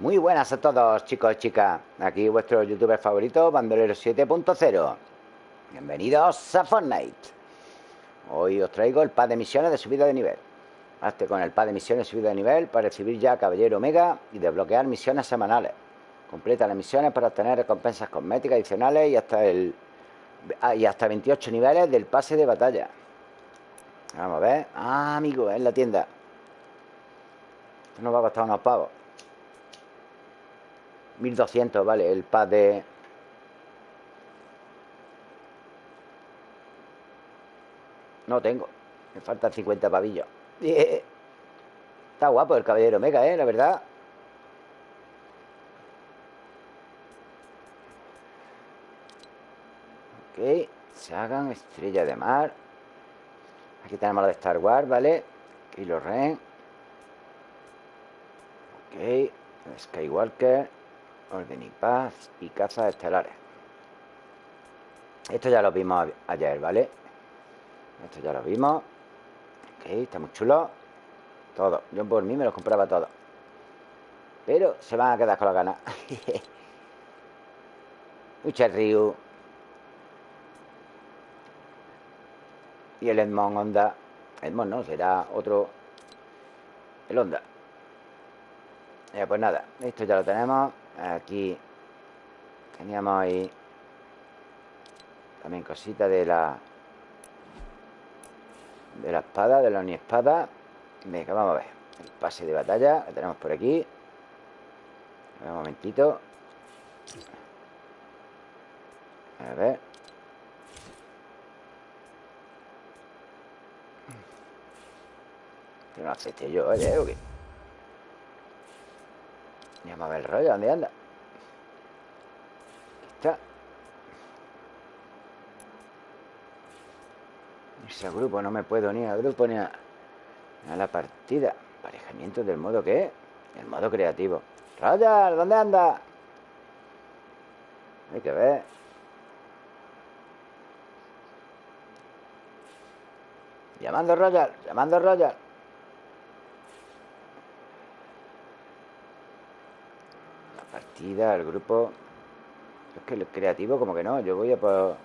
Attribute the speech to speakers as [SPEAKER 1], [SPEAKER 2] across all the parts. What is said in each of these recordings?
[SPEAKER 1] Muy buenas a todos, chicos y chicas. Aquí vuestro youtuber favorito, Bandolero 7.0. Bienvenidos a Fortnite. Hoy os traigo el pad de misiones de subida de nivel. Hazte con el pad de misiones de subida de nivel para recibir ya Caballero Omega y desbloquear misiones semanales. Completa las misiones para obtener recompensas cosméticas adicionales y hasta el ah, y hasta 28 niveles del pase de batalla. Vamos a ver. Ah, amigo, en la tienda. Esto nos va a costar unos pavos. 1200, vale, el pad de... No tengo. Me faltan 50 pavillos. Está guapo el caballero mega, eh, la verdad. Ok. Se hagan estrella de mar. Aquí tenemos la de Star Wars, ¿vale? Kylo Ren. Ok. Skywalker. Orden y paz y cazas estelares. Esto ya lo vimos ayer, ¿vale? Esto ya lo vimos. Ok, está muy chulo. Todo. Yo por mí me los compraba todo. Pero se van a quedar con la gana. Mucha Ryu. Y el Edmond Honda. Edmond no, será otro. El Honda. Ya, pues nada, esto ya lo tenemos. Aquí teníamos ahí también cositas de la de la espada, de la espada Venga, vamos a ver el pase de batalla que tenemos por aquí. Un momentito. A ver. No acepte yo, oye, ¿o qué? Vamos a ver el rollo, ¿dónde anda? Aquí está. Ese grupo, no me puedo ni al grupo ni a, la partida. Aparejamiento del modo ¿qué? El modo creativo. Royal, ¿dónde anda? Hay que ver. Llamando Royal, llamando Royal. el grupo... Es que el creativo como que no, yo voy a por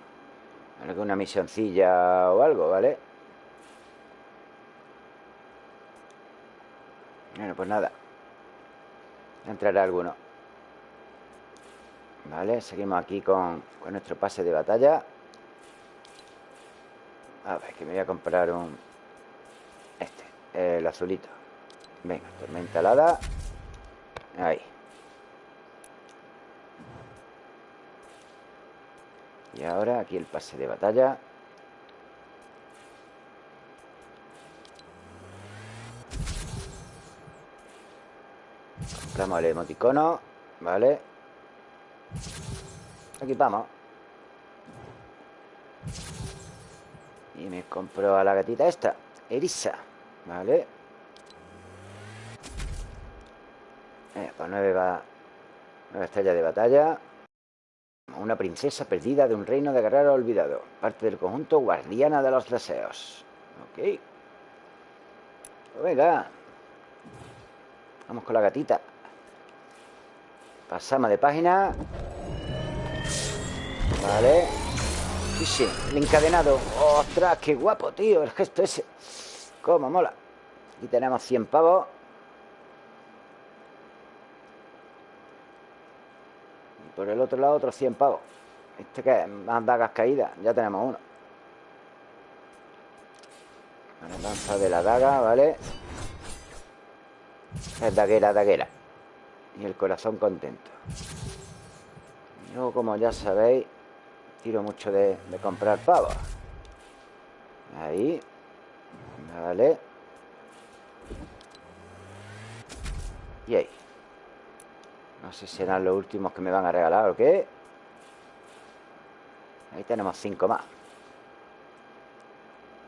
[SPEAKER 1] alguna misioncilla o algo, ¿vale? Bueno, pues nada. Entrará alguno. Vale, seguimos aquí con, con nuestro pase de batalla. A ver, que me voy a comprar un... Este, el azulito. Venga, tormenta alada. Ahí. Y ahora aquí el pase de batalla. Compramos el emoticono, ¿vale? Equipamos. Y me compro a la gatita esta, Erisa, ¿vale? Eh, pues nueve va... Nueve estrellas de batalla una princesa perdida de un reino de guerrero olvidado. Parte del conjunto guardiana de los deseos. Ok. Pues venga. Vamos con la gatita. Pasamos de página. Vale. Sí, el encadenado. ¡Ostras, qué guapo, tío! El gesto ese. ¡Cómo mola! Aquí tenemos 100 pavos. Por el otro lado otros 100 pavos. Este que es más dagas caídas, ya tenemos uno. La lanza de la daga, ¿vale? Es daguera, daguera. Y el corazón contento. Yo, como ya sabéis, tiro mucho de, de comprar pavos. Ahí. Vale. Y ahí. No sé si serán los últimos que me van a regalar o qué. Ahí tenemos 5 más.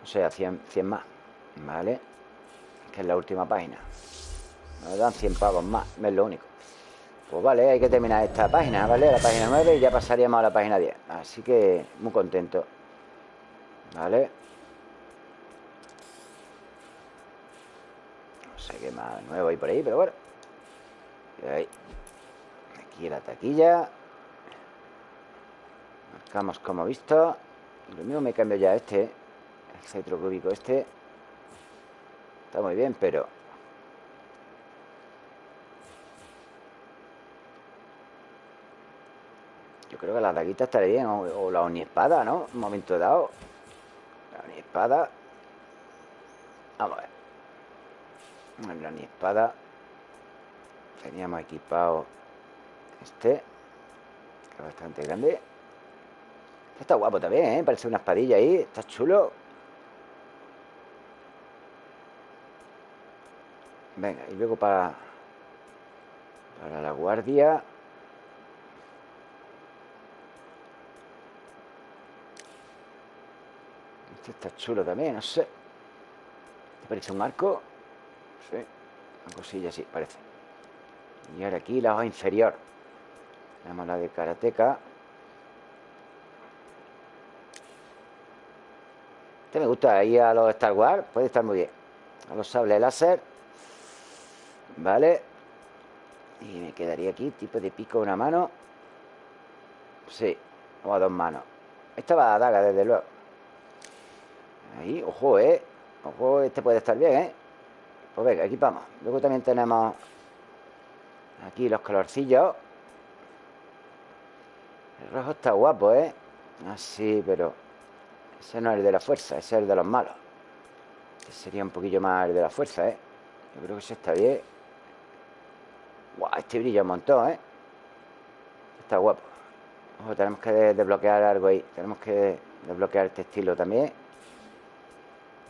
[SPEAKER 1] O sea, 100, 100 más. ¿Vale? Que es la última página. Nos dan 100 pavos más. Es lo único. Pues vale, hay que terminar esta página, ¿vale? La página 9 y ya pasaríamos a la página 10. Así que muy contento. ¿Vale? No sé qué más nuevo hay por ahí, pero bueno. Ahí. Aquí la taquilla. Marcamos como visto. Lo mismo me cambio ya este. El centro cúbico este. Está muy bien, pero... Yo creo que la daguita estaría bien. O, la espada, ¿no? Un momento dado. La espada. Vamos a ver. La espada. Teníamos equipado este. Es bastante grande. Está guapo también, ¿eh? Parece una espadilla ahí. Está chulo. Venga, y luego para... Para la guardia... Este está chulo también, no sé. ¿Te parece un arco? Sí. Una cosilla así, parece. Y ahora aquí la hoja inferior. Tenemos la de karateca. Este me gusta. Ahí a los Star Wars puede estar muy bien. A los sables láser. Vale. Y me quedaría aquí, tipo de pico una mano. Sí, o a dos manos. Esta va a daga, desde luego. Ahí, ojo, ¿eh? Ojo, este puede estar bien, ¿eh? Pues venga, equipamos. Luego también tenemos aquí los colorcillos. El rojo está guapo, ¿eh? Así, pero... Ese no es el de la fuerza, ese es el de los malos. Ese sería un poquillo más el de la fuerza, ¿eh? Yo creo que ese está bien. Guau, este brilla un montón, ¿eh? Está guapo. Ojo, tenemos que desbloquear algo ahí. Tenemos que desbloquear este estilo también.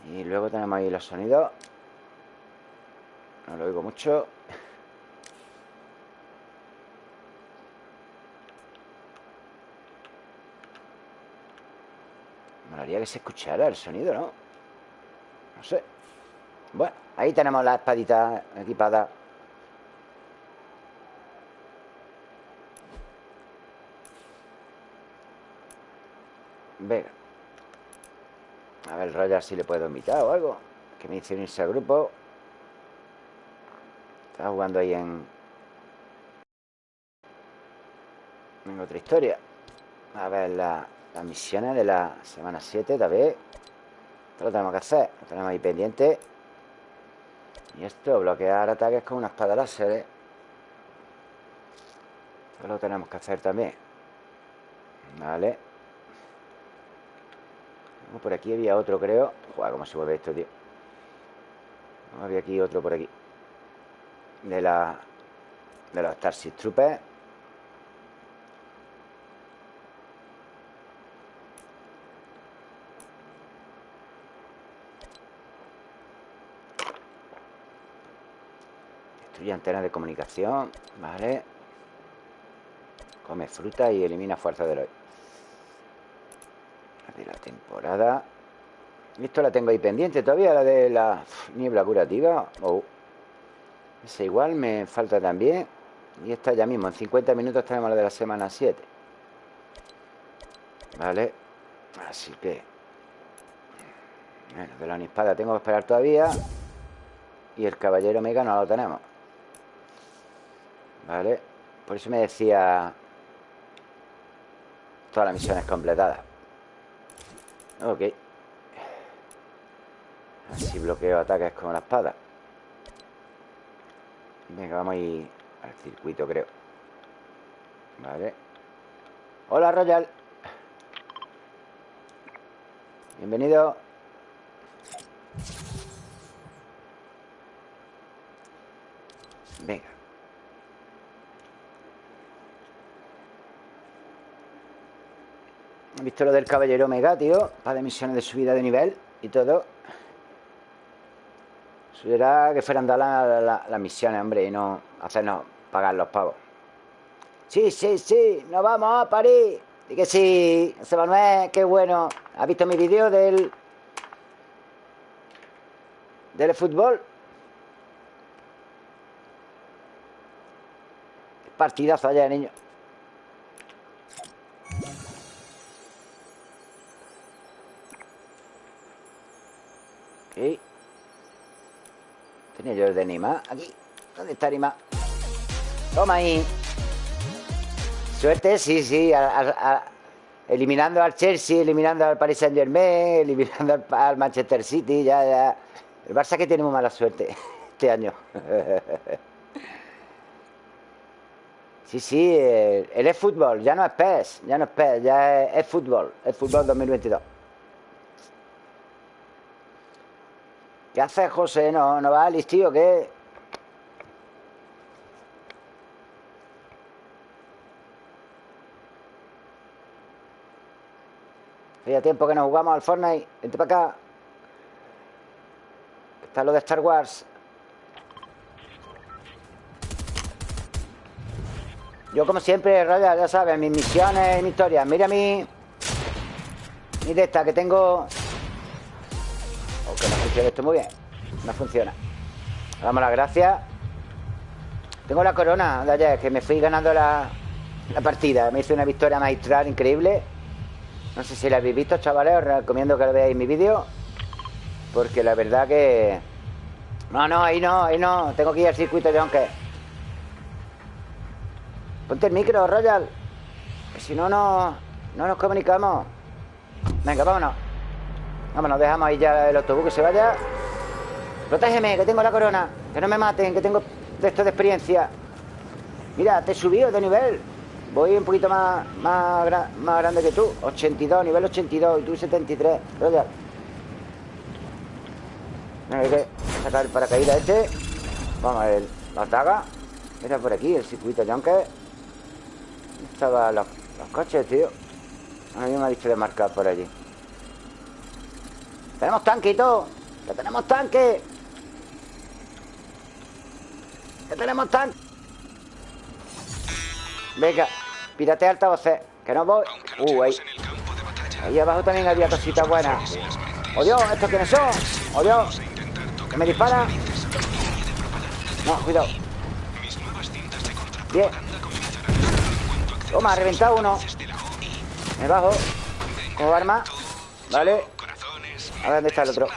[SPEAKER 1] Y luego tenemos ahí los sonidos. No lo oigo mucho. Me haría que se escuchara el sonido, ¿no? No sé. Bueno, ahí tenemos la espadita equipada. Venga. A ver, Roger si le puedo invitar o algo. Que me dice unirse al grupo. Está jugando ahí en... En otra historia. A ver las misiones de la semana 7, tal vez. Esto lo tenemos que hacer. Lo tenemos ahí pendiente. Y esto, bloquear ataques con una espada láser. ¿eh? Esto lo tenemos que hacer también. Vale. Por aquí había otro, creo. Joder, cómo se mueve esto, tío. Había aquí otro por aquí. De la... De los Starship Troopers. Destruye antenas de comunicación. Vale. Come fruta y elimina fuerza de hoy de la temporada. Esto la tengo ahí pendiente todavía, la de la niebla curativa. Oh. Esa igual me falta también. Y esta ya mismo, en 50 minutos tenemos la de la semana 7. Vale. Así que... Bueno, de la espada tengo que esperar todavía. Y el caballero mega no lo tenemos. Vale. Por eso me decía... Todas las misiones completadas. Ok. Así bloqueo ataques con la espada. Venga, vamos a ir al circuito, creo. Vale. Hola, Royal. Bienvenido. Venga. Visto lo del caballero Omega, tío. Para misiones de subida de nivel y todo. Eso era que fueran dadas las misiones, hombre Y no hacernos pagar los pavos. Sí, sí, sí, nos vamos a París. Y que sí, José Manuel, qué bueno. ¿Has visto mi vídeo del... Del fútbol? Partidazo allá, niño Tenía yo el de Nima. Aquí. ¿Dónde está Nima? Toma ahí. Suerte, sí, sí. eliminando al Chelsea, eliminando al Paris Saint Germain, eliminando al, Manchester City, ya, ya. El Barça que tiene muy mala suerte este año. Sí, sí, el, es fútbol, ya no es PES, ya no es PES, ya es, es fútbol, es fútbol 2022. ¿Qué haces, José? ¿No, no va a listío qué? Hacía tiempo que nos jugamos al Fortnite. Vente para acá. Está lo de Star Wars. Yo, como siempre, Raya, ya sabes, mis misiones mis historias. Mira mí. Mi de esta que tengo. Oh, que no funciona esto muy bien. No funciona. Damos las gracias. Tengo la corona de ayer, que me fui ganando la, la partida. Me hice una victoria magistral increíble. No sé si la habéis visto, chavales. Os recomiendo que lo veáis mi vídeo. Porque la verdad que... No, no, ahí no, ahí no. Tengo que ir al circuito de aunque. Ponte el micro, Royal. Si no, no, no nos comunicamos. Venga, vámonos. Vámonos, dejamos ahí ya el autobús que se vaya. Protégeme, que tengo la corona. Que no me maten, que tengo de esto de experiencia. Mira, te he subido de nivel. Voy un poquito más, más, grande que tú. 82, nivel 82 y tú 73. Royal. hay que sacar el paracaídas este. Vamos a ver la taga. Era por aquí, el circuito Junker. Estaban los, los coches, tío. A mí me ha dicho de marcar por allí. Tenemos tanque y todo. Ya tenemos tanque. Ya tenemos tanque. Venga. Pírate altavoces, que no voy. Uh, ahí. Ahí abajo también había cositas buenas. ¡Oh Dios! ¿Estos quiénes son? ¡Oh Dios! ¿Que me dispara? No, cuidado. Bien. Toma, ha reventado uno. Me bajo. Como arma. Vale. A ver dónde está el otro.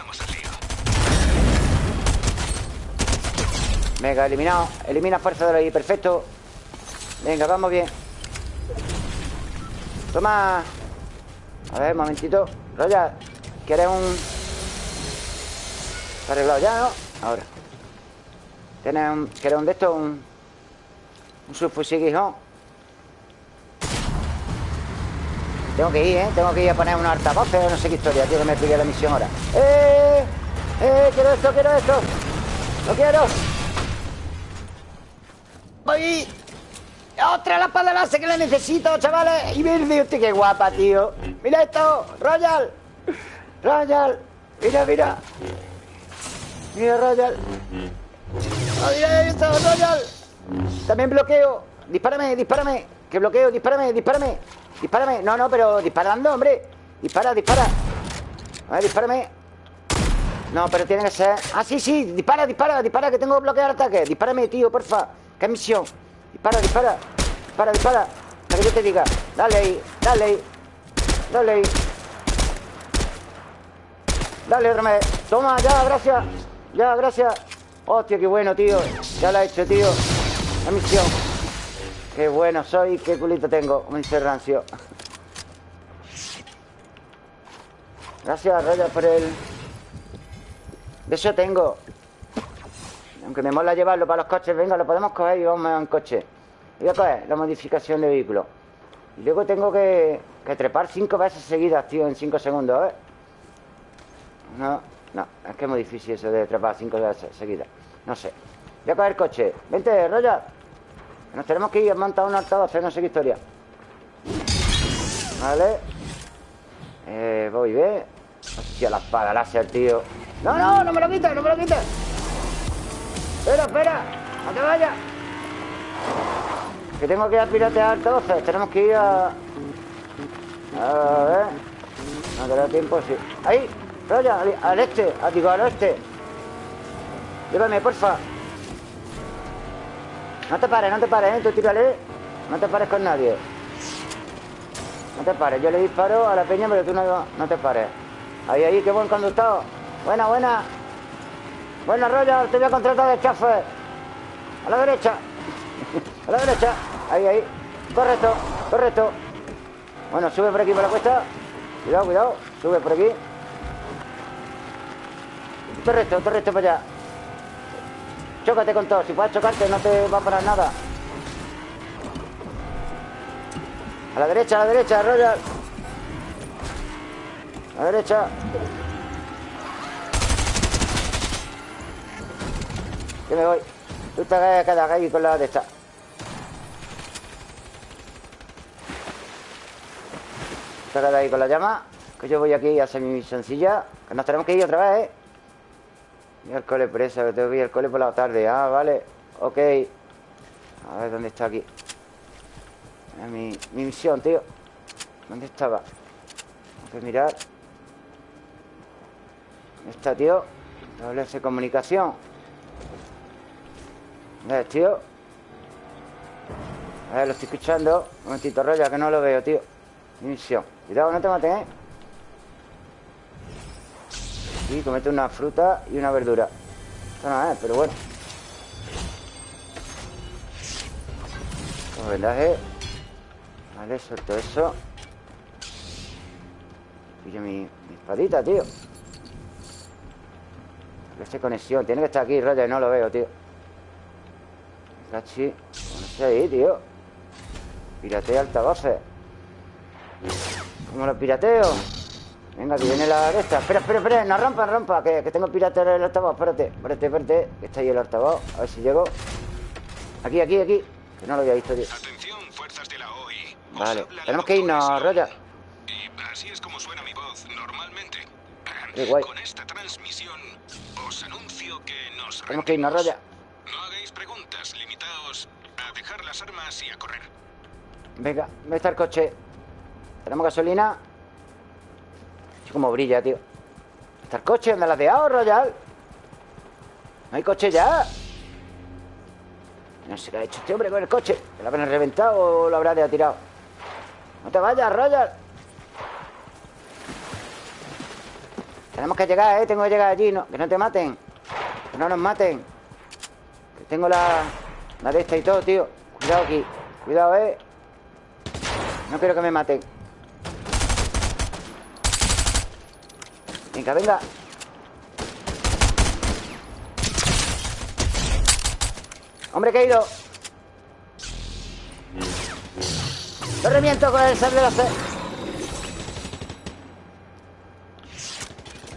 [SPEAKER 1] Venga, eliminado. Elimina fuerza de ahí. Perfecto. Venga, vamos bien. Toma A ver, momentito Roya, ¿quieres un...? ¿Está arreglado ya, no? Ahora ¿Tienes un... ¿Quieres un de estos? Un... Un subfusil. Tengo que ir, ¿eh? Tengo que ir a poner unos altavoces No sé qué historia, tío, que me explique la misión ahora ¡Eh! ¡Eh! ¡Quiero esto, quiero esto! ¡Lo quiero! ¡Voy! ¡Otra la espada láser que la necesito, chavales! Y verde, hostia, qué guapa, tío. Mira esto, Royal. Royal. Mira, mira. Mira, Royal. Oh, mira esto, Royal. También bloqueo. Dispárame, dispárame. Que bloqueo, dispárame, dispárame. Dispárame. No, no, pero disparando, hombre. Dispara, dispara. A ver, dispárame. No, pero tiene que ser... Ah, sí, sí. Dispara, dispara, dispara, que tengo que bloquear ataque. Dispárame, tío, porfa. ¿Qué misión? Dispara, dispara. Dispara, dispara. Para que yo te diga. Dale ahí, dale ahí. Dale ahí. Dale, Remé. Toma, ya, gracias. Ya, gracias. Hostia, qué bueno, tío. Ya la he hecho, tío. La misión. Qué bueno soy, qué culito tengo. Me dice Rancio. Gracias, Raya, por el... De eso tengo. Aunque me mola llevarlo para los coches, venga, lo podemos coger y vamos en coche. Voy a coger la modificación de vehículo. Y luego tengo que, trepar cinco veces seguidas, tío, en cinco segundos, ¿eh? No, no, es que es muy difícil eso de trepar cinco veces seguidas. No sé. Voy a coger coche. Vente, Roya. Nos tenemos que ir a montar un altavoz, no sé qué historia. Vale. Eh, voy, ve. Hostia, la espada láser, tío. No, no, no me lo quites, no me lo quites. Espera, espera, no te vayas. Que tengo que ir a piratear altavoces. Tenemos que ir a... A ver. No te tiempo, sí. Ahí, Roya, al, este, a, digo, al oeste. Llévame, porfa. No te pares, no te pares, ¿eh? Tú tírale. No te pares con nadie. No te pares. Yo le disparo a la peña, pero tú no, no te pares. Ahí, ahí, qué buen conductor. Buena, buena. Bueno, Roger, te voy a contratar de chafe. A la derecha. A la derecha. Ahí, ahí. Correcto, correcto. Bueno, sube por aquí por la cuesta. Cuidado, cuidado. Sube por aquí. Correcto, correcto para allá. Chócate con todo. Si puedes chocarte, no te va a parar nada. A la derecha, a la derecha, Royal. A la derecha. Yo me voy. Tú te quedas ahí con la de esta. Te quedas ahí con la llama. Que yo voy aquí a hacer mi sencilla. Que nos tenemos que ir otra vez, ¿eh? Y al cole presa, que tengo que ir al cole por la tarde. Ah, vale. Ok. A ver, ¿dónde está aquí? Mi, mi misión, tío. ¿Dónde estaba? Tengo que mirar. ¿Dónde está, tío? de comunicación. ¿Ves, tío? A ver, lo estoy escuchando Un momentito, Roya, que no lo veo, tío Mi misión Cuidado, no te maten, ¿eh? Sí, comete una fruta y una verdura. Esto no es, pero bueno. Como vendaje. Vale, suelto eso. Pillo mi, espadita, tío. Esta conexión Tiene que estar aquí, y no lo veo, tío. Cachi No sé ahí, tío. Piratea altavoces. ¿Cómo lo pirateo? Venga, que viene la de esta Espera, espera, espera No rompa, no rompa Que, que tengo pirateo el altavoz. Espérate, espérate, espérate Que está ahí el altavoz. A ver si llego. Aquí, aquí, aquí. Que no lo había visto, tío.
[SPEAKER 2] Atención, fuerzas de la OI.
[SPEAKER 1] Vale Tenemos que irnos, Roya
[SPEAKER 2] Y así es como suena mi voz normalmente.
[SPEAKER 1] Qué guay.
[SPEAKER 2] Con esta transmisión Os anuncio que nos
[SPEAKER 1] Tenemos que irnos, Roya
[SPEAKER 2] armas y a correr.
[SPEAKER 1] Venga, ¿dónde está el coche? ¿Tenemos gasolina? Como brilla, tío ¿Está el coche? ¿Dónde la has dejado, Royal? ¿No hay coche ya? No sé qué ha hecho este hombre con el coche ¿Lo habrá reventado o lo habrá de tirado? No te vayas, Royal Tenemos que llegar, ¿eh? Tengo que llegar allí no, Que no te maten Que no nos maten Que tengo la... La de esta y todo, tío Cuidado aquí Cuidado, eh No quiero que me maten Venga, venga. Hombre caído Lo reviento con el sable láser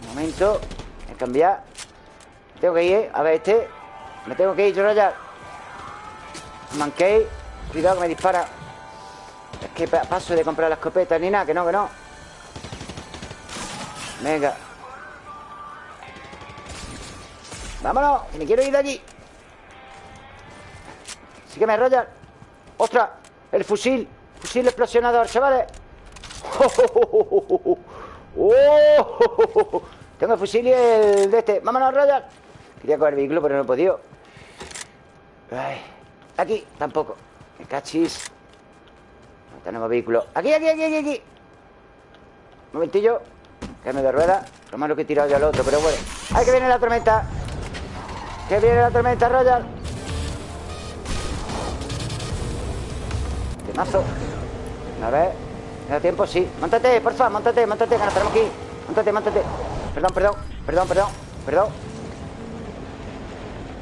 [SPEAKER 1] Un momento Voy a cambiar. Tengo que ir, eh. A ver este. Me tengo que ir, yo ya. Mankey Cuidado que me dispara. Es que paso de comprar la escopeta ni nada Que no, que no. Venga Vámonos, que me quiero ir de allí. Me Roger ¡Ostras! El fusil Fusil explosionador, chavales. ¡Oh! Tengo el fusil y el de este. Vámonos, Roger. Quería coger el vehículo, pero no he podido. Ay Aquí, tampoco. Me cachis. No tenemos vehículo. Aquí, aquí, aquí, aquí, aquí. Un momentillo me de rueda. Lo malo que he tirado ya al otro, pero bueno. ¡Ay, que viene la tormenta! ¡Que viene la tormenta, Royal! mazo A ver ¿Me da tiempo? Sí. Móntate, porfa, móntate, móntate Que nos tenemos aquí Móntate, móntate. Perdón, perdón Perdón, perdón Perdón.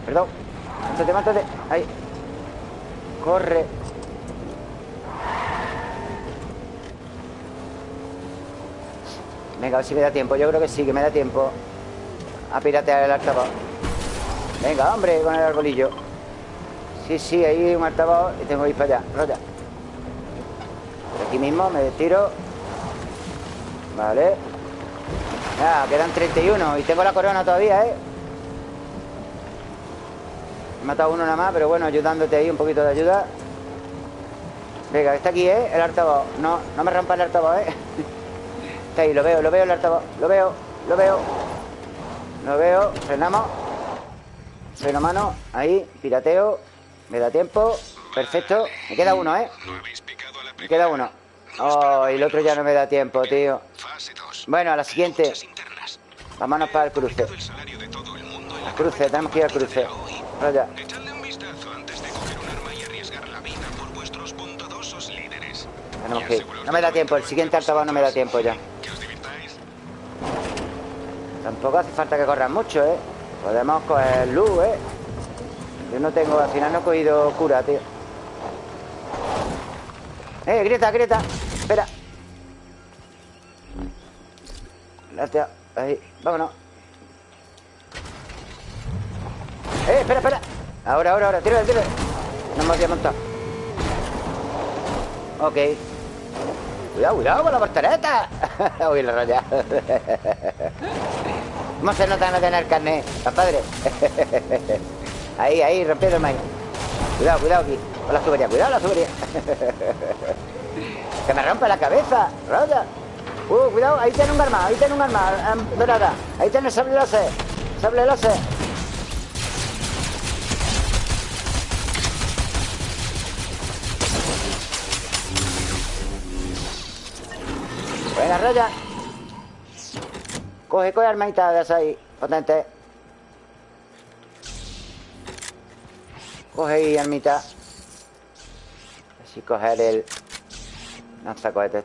[SPEAKER 1] Perdón. Móntate, móntate. Ahí. Corre. Venga, a ver si me da tiempo. Yo creo que sí, que me da tiempo A piratear el altavoz Venga, hombre, con el arbolillo. Sí, sí, ahí hay un altavoz Y tengo que ir para allá, Por aquí mismo me tiro. Vale. Ya, quedan 31 Y tengo la corona todavía, ¿eh? He matado uno nada más, pero bueno, ayudándote ahí un poquito de ayuda. Venga, está aquí, ¿eh? El altavoz. No, no me rompa el altavoz, ¿eh? Está ahí, lo veo, lo veo el altavoz. Lo veo, lo veo. Lo veo, frenamos Freno mano, ahí, pirateo Me da tiempo, perfecto Me queda uno, ¿eh? Me queda uno Oh, el otro ya no me da tiempo, tío Bueno, a la siguiente Vámonos para el cruce Cruce, tenemos que ir al cruce Vaya. Tenemos que ir. No me da tiempo, el siguiente altavoz no me da tiempo ya. Tampoco hace falta que corran mucho, ¿eh? Podemos coger luz, ¿eh? Yo no tengo, al final no he cogido cura, tío. ¡Eh, grieta, grieta! Espera. Gracias. Ahí, vámonos. ¡Eh, espera, espera! Ahora, ahora, ahora, tírale, tírale. No me había montado. Ok. Cuidado, cuidado con la portereta. Uy, la raya. ¿Cómo se nota no tener carne, compadre? ahí, ahí, rompiendo el maíz. Cuidado, cuidado aquí. Con la tubería, cuidado la tubería. que me rompe la cabeza, Roger. Uh, cuidado, ahí tiene un arma, ahí tiene un arma em, dorada. Ahí tiene el sable láser. Sable láser. Buena, Roger. Coge, coge armadita de ahí, potente. Coge ahí, armita. Así coger el lanzacohetes.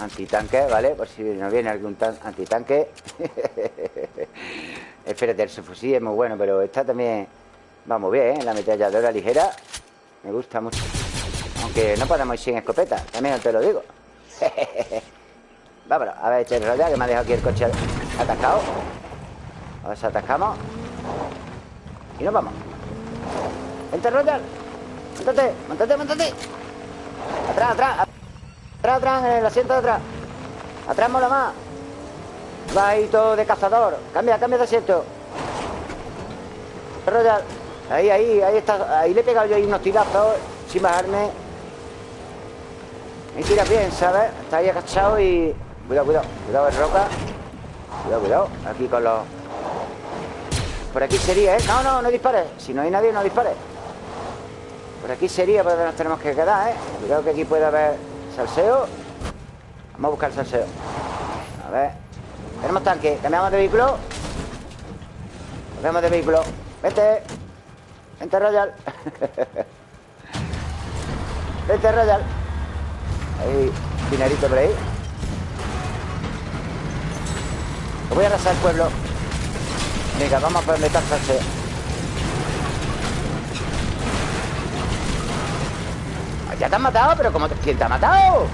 [SPEAKER 1] Antitanque, ¿vale? Por si nos viene algún tan- antitanque. Espérate, el subfusil es muy bueno, pero esta también va muy bien, ¿eh? La ametralladora ligera me gusta mucho. Aunque no podemos ir sin escopeta, también te lo digo. Vámonos, a ver, este rollo que me ha dejado aquí el coche atascado. A ver si atascamos. Y nos vamos. Vente, Roger. Montate, montate, montate. Atrás, atrás. Atrás, atrás, en el asiento de atrás. Atrás mola más. Va ahí todo de cazador. Cambia, cambia de asiento. Roger. Ahí, ahí, ahí está. Ahí le he pegado yo ahí unos tirazos sin bajarme. Ahí tiras bien, ¿sabes? Está ahí agachado y... Cuidado, cuidado. Cuidado, roca. Cuidado, cuidado. Aquí con los... Por aquí sería, ¿eh? No, no, no dispares. Si no hay nadie, no dispares. Por aquí sería por donde nos tenemos que quedar, ¿eh? Cuidado que aquí puede haber salseo. Vamos a buscar salseo. A ver. Tenemos tanque. Cambiamos de vehículo. Cambiamos de vehículo. Vete. Vente, Royal. Vete, Royal. Ahí, dinerito por ahí. Lo voy a arrasar el pueblo. Venga, vamos donde está el salseo. ¿Ya te han matado? ¿Pero cómo te... quién te ha matado?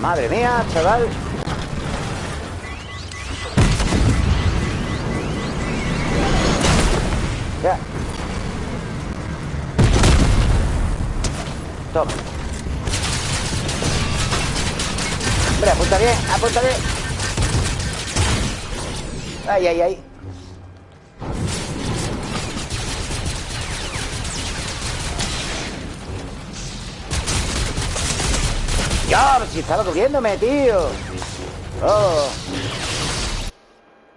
[SPEAKER 1] Madre mía, chaval Ya Toma Hombre, apunta bien, apunta bien Ay, ay, ay ¡Ya! Si estaba cubriéndome, tío. ¡Oh!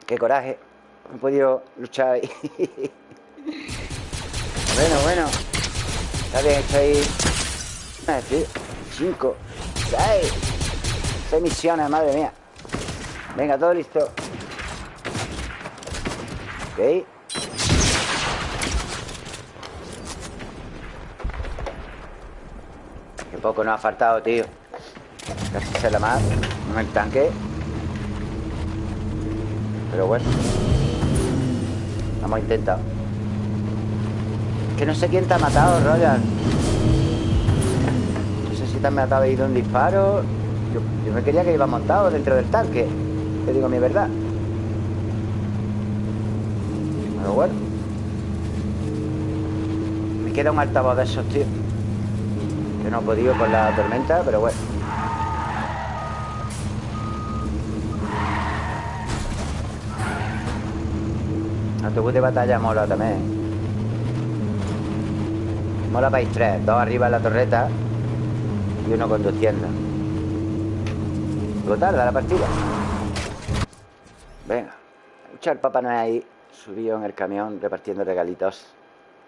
[SPEAKER 1] ¡Qué coraje! No he podido luchar ahí. bueno, bueno. Está bien, estoy... Ah, tío. Cinco. Seis. Seis misiones, madre mía. Venga, todo listo. Ok. Qué poco nos ha faltado, tío. Casi se la más en el tanque. Pero bueno. Hemos intentado. Que no sé quién te ha matado, Roger. No sé si te han matado ahí un disparo. Yo me quería que iba montado dentro del tanque. Te digo mi verdad. Pero bueno. Me queda un altavoz de esos, tío. Que no he podido con la tormenta, pero bueno. Autobús de batalla mola también. Mola para ir tres. Dos arriba en la torreta y uno conduciendo. Luego tarda la partida. Venga. Escucha el Papá Noel ahí subido en el camión repartiendo regalitos.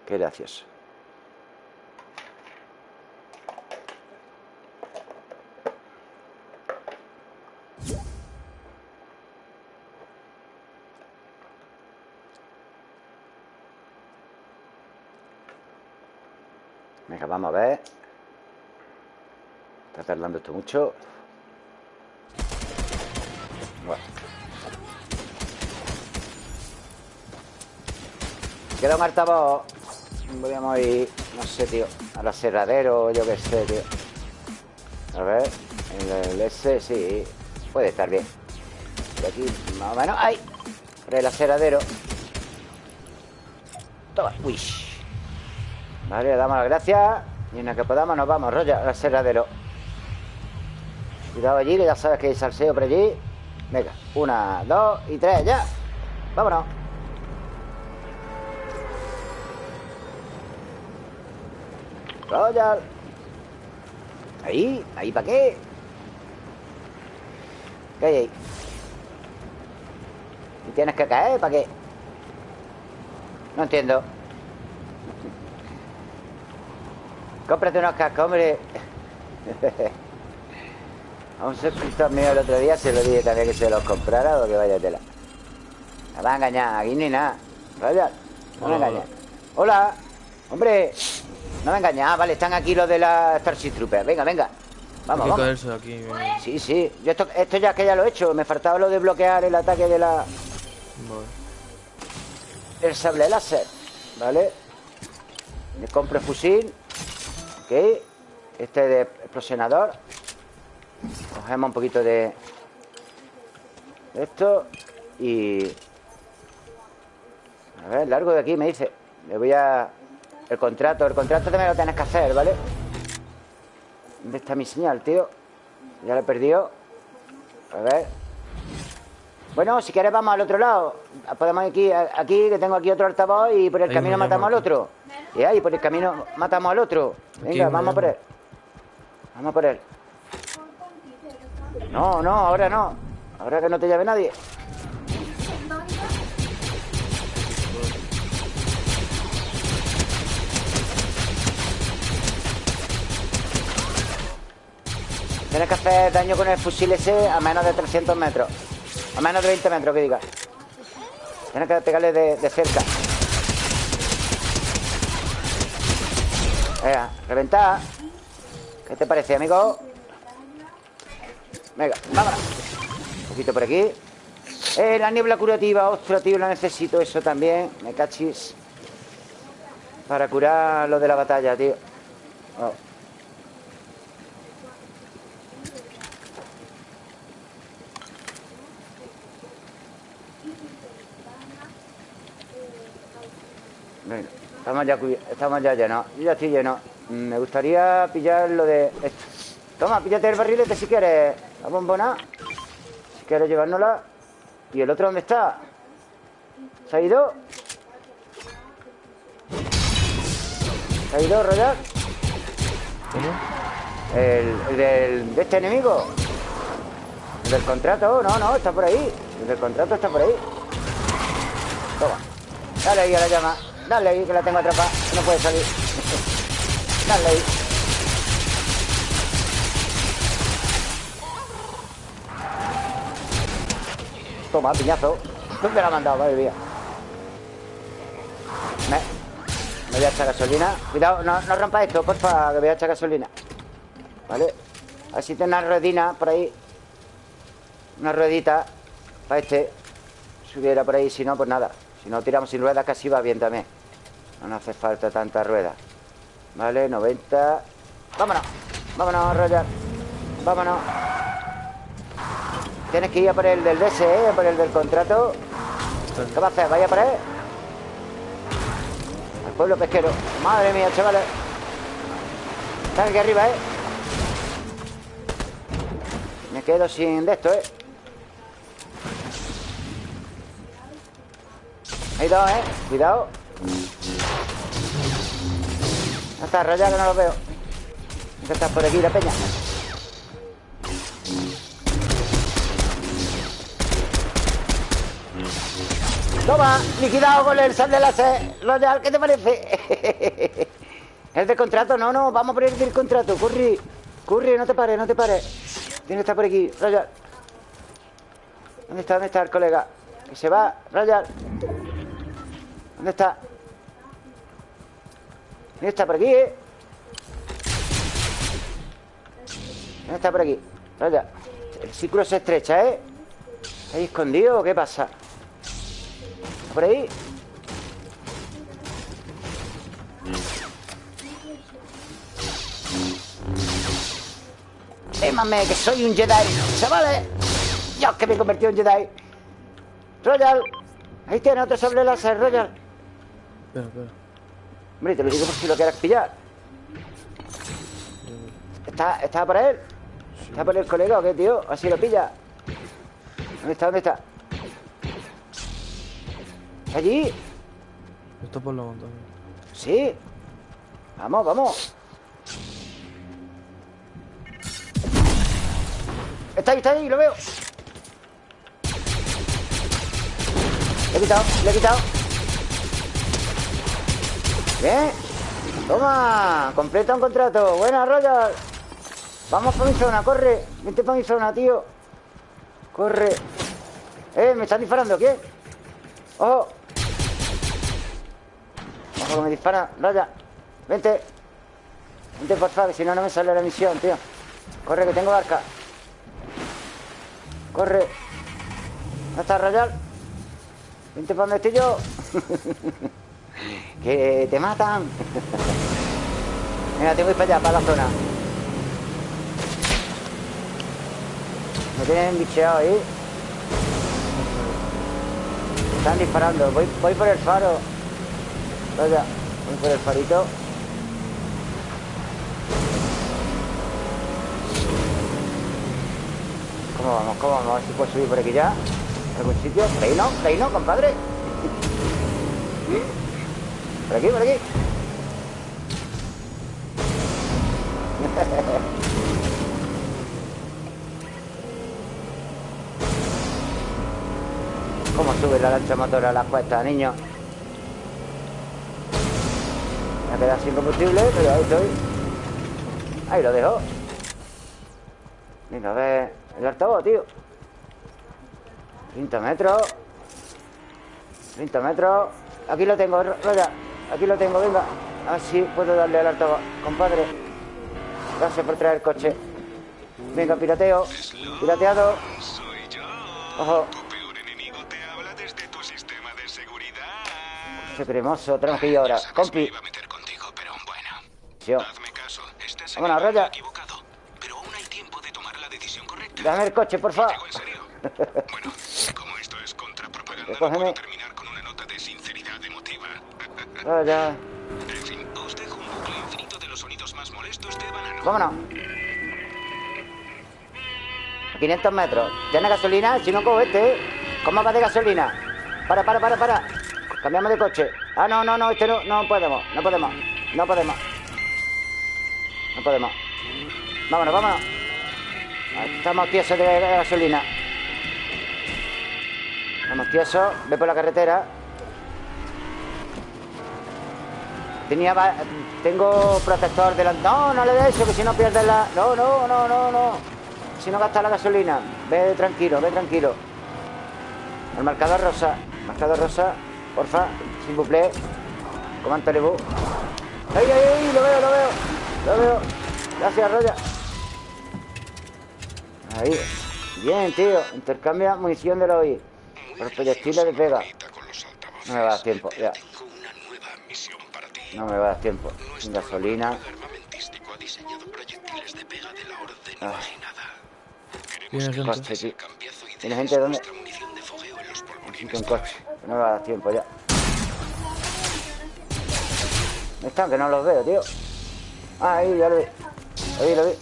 [SPEAKER 1] Qué gracioso. Venga, vamos a ver. Está tardando esto mucho. Queda un altavoz. Podríamos ir, no sé, tío, al aserradero, yo qué sé, tío. A ver, el, S, sí, puede estar bien. Y aquí, más o menos, ¡ay! Por el aseradero. Toma, uy. Vale, le damos las gracias. Y en la que podamos nos vamos, rollo, al aserradero. Cuidado allí, que ya sabes que hay salseo por allí. Venga, una, dos y tres, ya. Vámonos. Royal. Ahí, ahí, ¿para qué? ¿Qué hay ahí? ¿Y tienes que caer? ¿Para qué? No entiendo. Cómprate unos cascos, hombre. A un suscriptor mío el otro día se lo dije también que se los comprara o que vaya tela. Me va a engañar, aquí ni nada. Royal, no me engañes. Hola, hombre. No me engañas, ah, vale, están aquí los de la Starship Troopers. Venga, venga. Vamos,
[SPEAKER 3] Hay que
[SPEAKER 1] vamos.
[SPEAKER 3] caerse aquí.
[SPEAKER 1] Sí, sí. Yo esto, esto ya que ya lo he hecho. Me faltaba lo de bloquear el ataque de la.
[SPEAKER 3] Vale.
[SPEAKER 1] El sable láser. ¿Vale? Me compro fusil. Ok. Este de explosionador. Cogemos un poquito de. de esto. Y. A ver, largo de aquí me dice. Le voy a. El contrato. El contrato también lo tienes que hacer, ¿vale? ¿Dónde está mi señal, tío? Ya lo he perdido. A ver. Bueno, si quieres vamos al otro lado. Podemos ir aquí, aquí que tengo aquí otro altavoz y por el
[SPEAKER 3] Ahí
[SPEAKER 1] camino matamos al otro. Y ahí, por el camino matamos al otro. Venga, vamos por él. Vamos por él. No, no, ahora no. Ahora que no te llame nadie. Tienes que hacer daño con el fusil ese a menos de 300 metros. A menos de 20 metros, que diga. Tienes que pegarle de, de cerca. Venga, reventar. ¿Qué te parece, amigo? Venga, vámonos. Un poquito por aquí. Eh, la niebla curativa. Ostras, tío, la necesito eso también. Me cachis. Para curar lo de la batalla, tío. Oh. Venga, estamos ya, estamos ya llenos. Yo ya estoy lleno. Mm, Me gustaría pillar lo de esto. Toma, píllate el barrilete si quieres. La bombona. Si quieres llevárnosla. ¿Y el otro dónde está? ¿Se ha ido? ¿Se ha ido, Royal? El, el del, de este enemigo. El del contrato, no, no, está por ahí. El del contrato está por ahí. Toma. Dale ahí a la llama. Dale ahí, que la tengo atrapada. No puede salir. Dale ahí. Toma, piñazo. ¿Dónde la ha mandado? Madre mía. Me, me voy a echar gasolina. Cuidado, no, no rompa esto, porfa, que voy a echar gasolina. ¿Vale? A ver si tiene una ruedina por ahí. Una ruedita para este. Si hubiera por ahí, si no, pues nada. Si no tiramos sin ruedas, casi va bien también. No hace falta tanta rueda. Vale, 90. Vámonos. Vámonos, Roger. Vámonos. Tienes que ir a por el del DS, ¿eh? A por el del contrato. ¿Qué va a hacer? ¿Vaya por él? Al pueblo pesquero. Madre mía, chavales. Están aquí arriba, ¿eh? Me quedo sin de esto, ¿eh? Hay dos, ¿eh? Cuidado. Está rayado que no lo veo. ¿Qué estás por aquí, la peña? Toma, liquidado con el sal de ¿qué te parece? ¿El del contrato? No, no, vamos por el del contrato. Curry, Curry, no te pares, no te pares. Tiene que estar por aquí, Royal. ¿Dónde está? ¿Dónde está el colega? Que se va, Royal. ¿Dónde está? ¿Dónde está? Por aquí, ¿eh? ¿Dónde está por aquí? Raya. El círculo se estrecha, ¿eh? ¿Está ahí escondido o qué pasa? ¿Está por ahí? Témame, que soy un Jedi Chavales Dios, que me he convertido en Jedi Royal Ahí tiene otro sobre láser, Royal
[SPEAKER 3] Espera, espera.
[SPEAKER 1] Hombre, te lo digo por si lo quieres pillar ¿Está, ¿Está por él? ¿Está por el colega o qué, tío? Así lo pilla ¿Dónde está? ¿Dónde está? ¿Está allí?
[SPEAKER 3] Está por la montaña.
[SPEAKER 1] Sí Vamos, vamos Está ahí, está ahí, lo veo Le he quitado, le he quitado Toma, completa un contrato. Buena, Royal Vamos para mi zona, corre. Vente para mi zona, tío. Corre. Eh, me están disparando, ¿quién? Ojo. Ojo que me dispara, Raya Vente. Vente, por favor, que si no, no me sale la misión, tío. Corre, que tengo arca Corre. ¿Dónde está Royal? Vente para donde estoy yo Que te matan Venga, tengo que para allá, para la zona Me tienen bicheado ahí Están disparando Voy, voy por el faro Vaya, voy por el farito ¿Cómo vamos? ¿Cómo vamos? A ver si puedo subir por aquí ya ¿Algún sitio? ¿Por ahí no? ¿Por ahí no, compadre? Por aquí, por aquí. ¿Cómo sube la lancha motora a las cuestas, niño? Me ha quedado sin combustible, pero ahí estoy. Ahí lo dejo. Venga, a ver El altavoz, tío. 30 metros 30 metros Aquí lo tengo, Roya Aquí lo tengo, venga Así puedo darle al altavoz Compadre Gracias por traer el coche Venga, pirateo Pirateado. Ojo. Ese cremoso Tenemos que ir ahora Compi
[SPEAKER 2] bueno.
[SPEAKER 1] Vámonos, Raya. Dame el coche, por favor.
[SPEAKER 2] Bueno, como esto es contrapropaganda, no
[SPEAKER 1] Recógeme.
[SPEAKER 2] puedo terminar con una nota de sinceridad emotiva.
[SPEAKER 1] Roya
[SPEAKER 2] En fin, os dejo un bucle infinito de los sonidos más molestos de banano.
[SPEAKER 1] Vámonos. 500 metros. ¿Tiene gasolina? Si no cojo este ¿eh? ¿Cómo va de gasolina? Para, para, para, para. Cambiamos de coche. Ah, no, no, no, este no, no podemos No podemos, no podemos. No podemos. Vámonos, vámonos. Estamos tiesos de gasolina. Estamos tiesos. Ve por la carretera Tengo protector delante... No, no le des eso, que si no pierdes la... No, no, no, no, no. Si no gastas la gasolina. Ve tranquilo, ve tranquilo. El marcador rosa. Marcador rosa. Porfa. Sin buple. Comando Lebu. ¡Ay, ay, ay! Lo veo, lo veo. Lo veo. Gracias, Roya. Ahí. Bien, tío. Intercambia munición de la OI. Por proyectiles de pega. No me va a dar tiempo, ya.
[SPEAKER 2] Tengo una nueva misión para ti.
[SPEAKER 1] No me va a dar tiempo. Sin gasolina. Ah.
[SPEAKER 2] imaginada.
[SPEAKER 3] Tiene
[SPEAKER 2] Queremos que
[SPEAKER 3] gente.
[SPEAKER 1] Coche,
[SPEAKER 2] y
[SPEAKER 1] ¿Tiene gente dónde? Necesito un coche. No me va a dar tiempo ya. ¿Dónde están? Que no los veo, tío. Ah, ahí, ya lo vi. Lo vi, lo vi.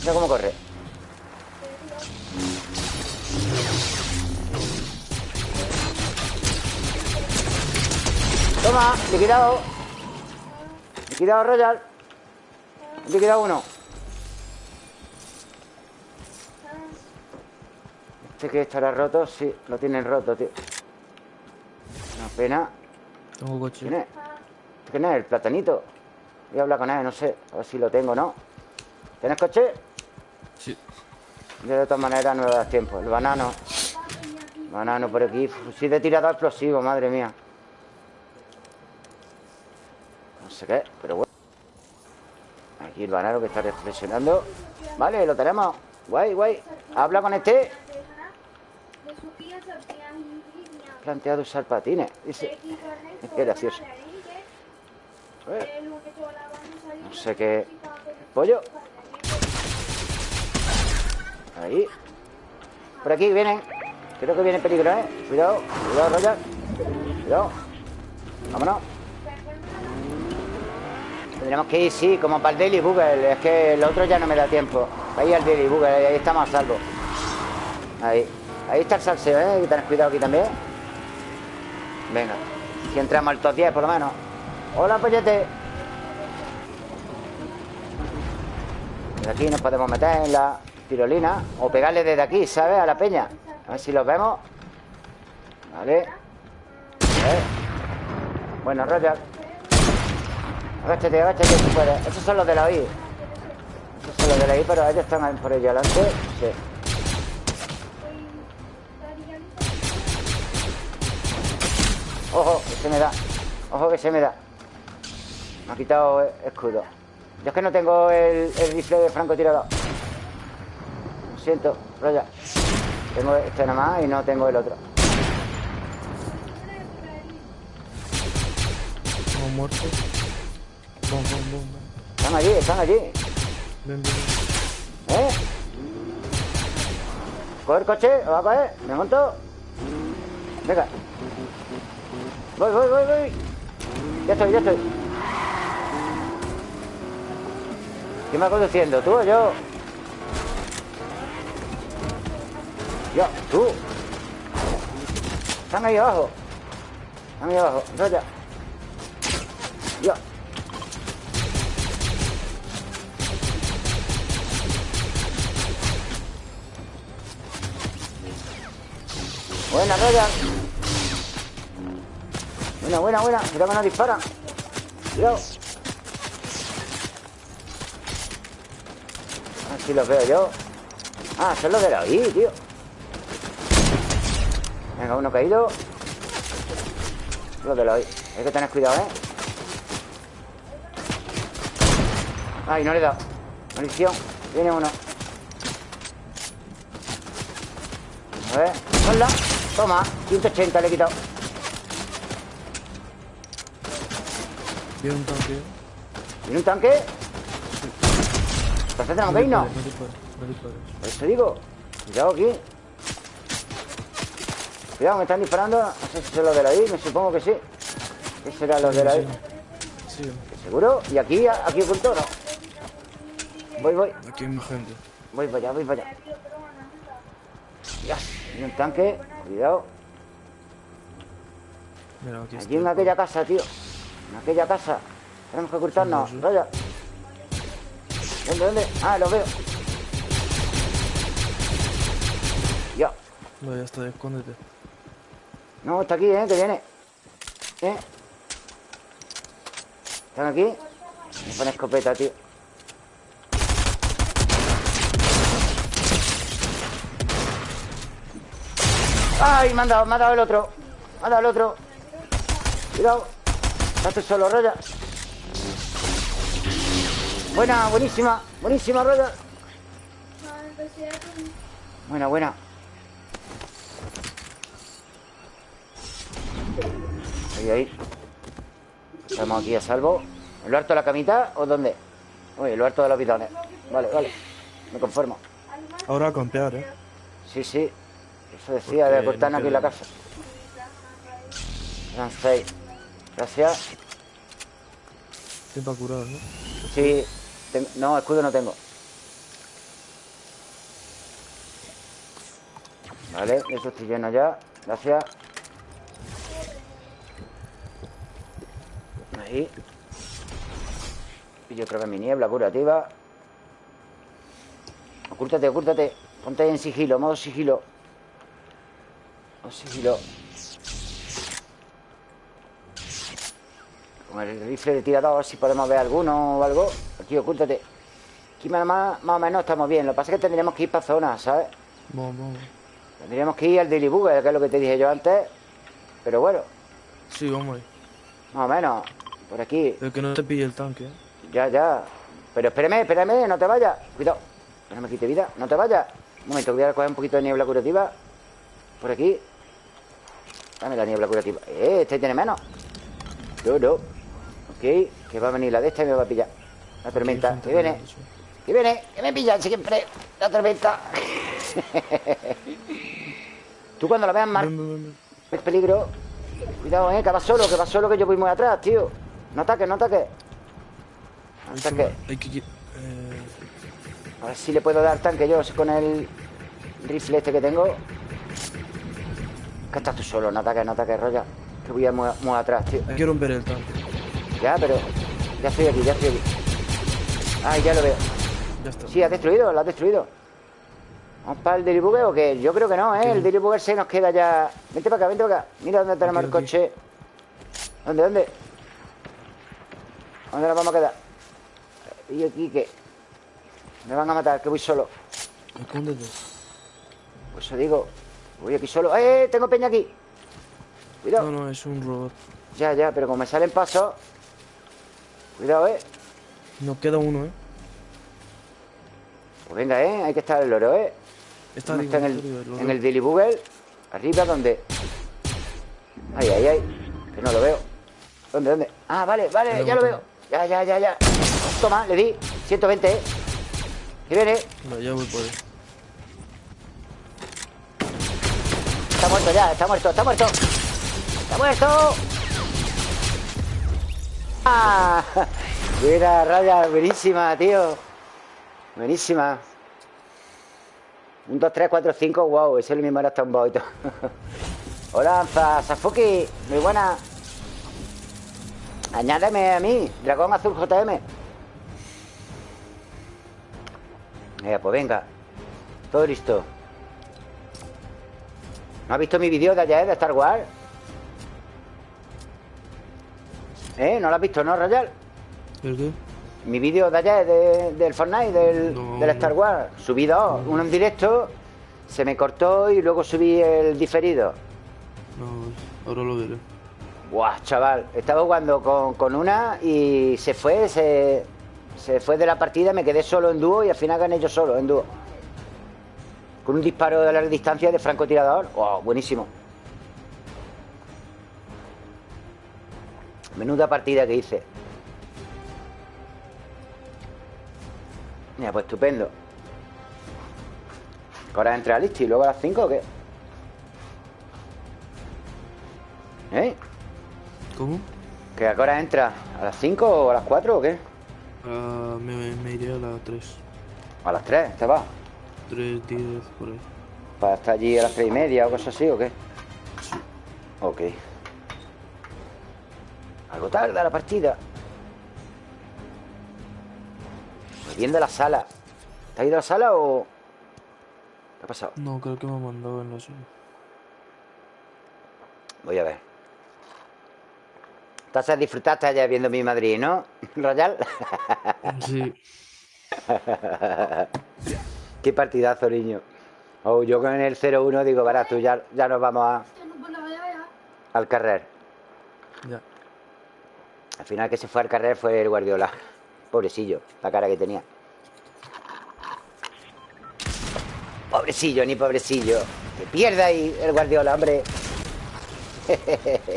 [SPEAKER 1] Mira cómo corre. Toma, liquidado. Liquidado Royal. Liquidado uno. Este que estará roto, sí, lo tienen roto, tío. Una pena.
[SPEAKER 3] Tengo coche.
[SPEAKER 1] ¿Quién es? ¿Quién es? El platanito. Voy a hablar con él, no sé. A ver si lo tengo o no. ¿Tienes coche?
[SPEAKER 3] Sí.
[SPEAKER 1] Yo de todas maneras no me das tiempo. El banano. Banano por aquí. Fusil de tirador explosivo, madre mía. No sé qué, pero bueno. Aquí el banano que está reflexionando. Vale, lo tenemos. Guay, guay. Habla con este. Planteado usar patines. Dice. Qué gracioso. No sé qué. Pollo. Ahí. Por aquí vienen. Creo que viene peligro, ¿eh? Cuidado, cuidado, Roger. Cuidado. Vámonos. Tendremos que ir, sí, como para el Daily Google. Es que el otro ya no me da tiempo. Ahí al Daily Google, ahí estamos a salvo. Ahí. Ahí está el salseo, ¿eh? Hay que tener cuidado aquí también. Venga. Si entramos al top 10, por lo menos. Hola, pollete. De aquí nos podemos meter en la tirolina o pegarle desde aquí, ¿sabes? A la peña. A ver si los vemos. Vale. Bueno, Roger. Agáchate, agáchate si puedes. Esos son los de la I. Esos son los de la I, pero ellos están por ahí adelante. Sí. Ojo, que se me da. Ojo que se me da. Me ha quitado escudo. Yo es que no tengo el, rifle de francotirador. Lo siento, Roger. Tengo este nada más y no tengo el otro.
[SPEAKER 3] Hemos muerto. Bom, bom, bom, bom.
[SPEAKER 1] Están allí, están allí.
[SPEAKER 3] Ven, ven, ven.
[SPEAKER 1] ¿Eh? Coge el coche, va a caer. Me monto. Venga. Voy, voy, voy, voy. Ya estoy, ya estoy. ¿Quién va conduciendo? ¿Tú o yo? Yo, tú. Están ahí abajo. Están ahí abajo. Yo. Buena, Roya. Buena, buena, buena. Cuidado que no disparan. Cuidado. A ver si los veo yo. Ah, son los de la ahí, tío. Venga, uno caído. Los de la ahí. Hay que tener cuidado, ¿eh? Ay, no le he dado. Munición. Viene uno. A ver. Hola. Toma. 180 le he quitado.
[SPEAKER 3] Viene un tanque.
[SPEAKER 1] ¿Viene un tanque? Entonces tenemos que irnos.
[SPEAKER 3] No dispares, no dispares.
[SPEAKER 1] Por eso digo. Cuidado aquí. Cuidado, me están disparando. No sé si son los de la I, me supongo que sí. ¿Qué será los de la I?
[SPEAKER 3] Sí,
[SPEAKER 1] ¿Seguro? ¿Y aquí, aquí oculto no? Voy, voy.
[SPEAKER 3] aquí hay más gente.
[SPEAKER 1] Voy para allá, voy para allá. Ya, hay un tanque. Cuidado.
[SPEAKER 3] Mira, aquí.
[SPEAKER 1] Allí en aquella casa, tío. En aquella casa. Tenemos que ocultarnos.
[SPEAKER 3] Sí, sí.
[SPEAKER 1] Vaya. ¿Dónde, dónde? Ah, lo veo. Ya.
[SPEAKER 3] No, ya está, escóndete.
[SPEAKER 1] No, está aquí, ¿eh? Que viene. ¿Eh? ¿Están aquí? Me pone escopeta, tío. ¡Ay! Me han dado, me ha dado el otro. Me ha dado el otro. Cuidado. Estás solo, Roya. Buena, buenísima. Buenísima, Roya. Buena, buena. Ahí, ahí. Estamos aquí a salvo. ¿En lo harto de la camita o dónde? Uy, en lo harto de los bidones. Vale, vale. Me conformo.
[SPEAKER 3] Ahora a campear, eh.
[SPEAKER 1] Sí, sí. Eso decía de cortarnos
[SPEAKER 3] no
[SPEAKER 1] aquí la casa. Eran seis. Gracias.
[SPEAKER 3] Tiempo a curar, ¿no?
[SPEAKER 1] Sí. ten- No, escudo no tengo. Vale, eso estoy lleno ya. Gracias. Ahí. Y yo creo que mi niebla curativa. Ocúltate, ocúltate. Ponte en sigilo, modo sigilo. Modo sigilo. Con el rifle de tirador, si podemos ver alguno o algo. Aquí, ocúltate. Aquí más, más, o menos estamos bien. Lo que pasa es que tendríamos que ir para zonas, ¿sabes?
[SPEAKER 3] Vamos, vamos.
[SPEAKER 1] Tendríamos que ir al Daily Bugger, que es lo que te dije yo antes. Pero bueno,
[SPEAKER 3] Sí, vamos ahí.
[SPEAKER 1] más o menos. Por aquí.
[SPEAKER 3] Pero que no te pille el tanque, eh.
[SPEAKER 1] Ya, ya. Pero espérame, espérame, no te vayas Cuidado, que no me quite vida, no te vayas Un momento, voy a coger un poquito de niebla curativa Por aquí Dame la niebla curativa. Eh, este tiene menos. No, no. Ok, que va a venir la de esta y me va a pillar. La tormenta, que viene. Que viene, que me pilla siempre La tormenta. Tú cuando la veas mal. Es peligro. Cuidado, eh, que va solo, que va solo Que yo voy muy atrás, tío. No ataques, no ataques. No ataques.
[SPEAKER 3] Eh,
[SPEAKER 1] A ver si le puedo dar tanque yo con el rifle este que tengo. Que estás tú solo, no ataques, no ataques, Roya. Que voy a muy, muy atrás, tío.
[SPEAKER 3] que romper el tanque.
[SPEAKER 1] Ya, pero. Ya estoy aquí, ya estoy aquí. Ay, ya lo veo.
[SPEAKER 3] Ya está.
[SPEAKER 1] Sí, ha destruido, lo has destruido. ¿Vamos para el Delibugger o qué? Yo creo que no, ¿eh? El Delibugger se nos queda ya. Vente para acá, vente para acá. Mira dónde tenemos
[SPEAKER 3] Aquí,
[SPEAKER 1] el
[SPEAKER 3] aquí.
[SPEAKER 1] coche. ¿Dónde, dónde? ¿Dónde nos vamos a quedar? ¿Y aquí qué? Me van a matar, que voy solo.
[SPEAKER 3] Escóndete.
[SPEAKER 1] Pues eso digo, voy aquí solo. ¡Eh! Tengo peña aquí. Cuidado.
[SPEAKER 3] No, no, es un robot.
[SPEAKER 1] Ya, ya, pero como me salen pasos. Cuidado, eh.
[SPEAKER 3] Nos queda uno, ¿eh?
[SPEAKER 1] Pues venga, eh. Hay que estar el loro, eh.
[SPEAKER 3] Está,
[SPEAKER 1] ¿Dónde
[SPEAKER 3] arriba,
[SPEAKER 1] está en el,
[SPEAKER 3] lo
[SPEAKER 1] en el Daily Google? Arriba, ¿dónde? Ay, ay, ay. Que no lo veo. ¿Dónde, dónde? Ah, vale, vale, ya lo veo. Ya, ya, ya, ya. Toma, le di. 120, eh. Que viene.
[SPEAKER 3] Vale, ya voy por él.
[SPEAKER 1] Está muerto ya, está muerto, está muerto. Está muerto. ¡Ah! Mira, raya, buenísima, tío. Buenísima. Un, dos, tres, cuatro, cinco, wow, ese es el mismo era hasta un boito. Hola, Anza, Safuki, muy buena. Añádeme a mí, Dragón Azul JM. Eh, pues venga. Todo listo. ¿No has visto mi vídeo de ayer de Star Wars? ¿Eh? ¿No lo has visto, no, Royal?
[SPEAKER 3] ¿El qué?
[SPEAKER 1] Mi vídeo de ayer de- del Fortnite, del,
[SPEAKER 3] No,
[SPEAKER 1] del Star. Wars. Subí dos, uno en directo, se me cortó y luego subí el diferido.
[SPEAKER 3] No, ahora lo veré.
[SPEAKER 1] Buah, chaval, estaba jugando con, con una y se fue, se, se fue de la partida, me quedé solo en dúo y al final gané yo solo en dúo. Con un disparo de larga distancia de francotirador. Wow, buenísimo. Menuda partida que hice. Mira, pues estupendo. ¿Que ¿Ahora entra Listi y luego a las 5 o qué? ¿Eh?
[SPEAKER 3] ¿Cómo?
[SPEAKER 1] ¿Que a qué hora entra? ¿A las 5 o a las 4 o qué?
[SPEAKER 3] Ah, me, me iré a las 3.
[SPEAKER 1] A las 3, ¿te va?
[SPEAKER 3] 3, 10, por ahí.
[SPEAKER 1] ¿Para estar allí a las 3 y media o cosas así o qué?
[SPEAKER 3] Sí.
[SPEAKER 1] Ok. Algo tarde la partida. Bien de la sala. ¿Te has ido a la sala o...? ¿Qué ha pasado?
[SPEAKER 3] No, creo que me ha mandado en la suya.
[SPEAKER 1] Voy a ver. Entonces disfrutaste ayer viendo mi Madrid, ¿no? Royal.
[SPEAKER 3] Sí.
[SPEAKER 1] Qué partidazo, niño. Oh, yo con el 0-1 digo, verás, tú ya, ya nos vamos a- al carrer.
[SPEAKER 3] Ya.
[SPEAKER 1] Al final que se fue al carrer fue el Guardiola. Pobrecillo, la cara que tenía. Pobrecillo, ni pobrecillo. Que pierda ahí el Guardiola, hombre.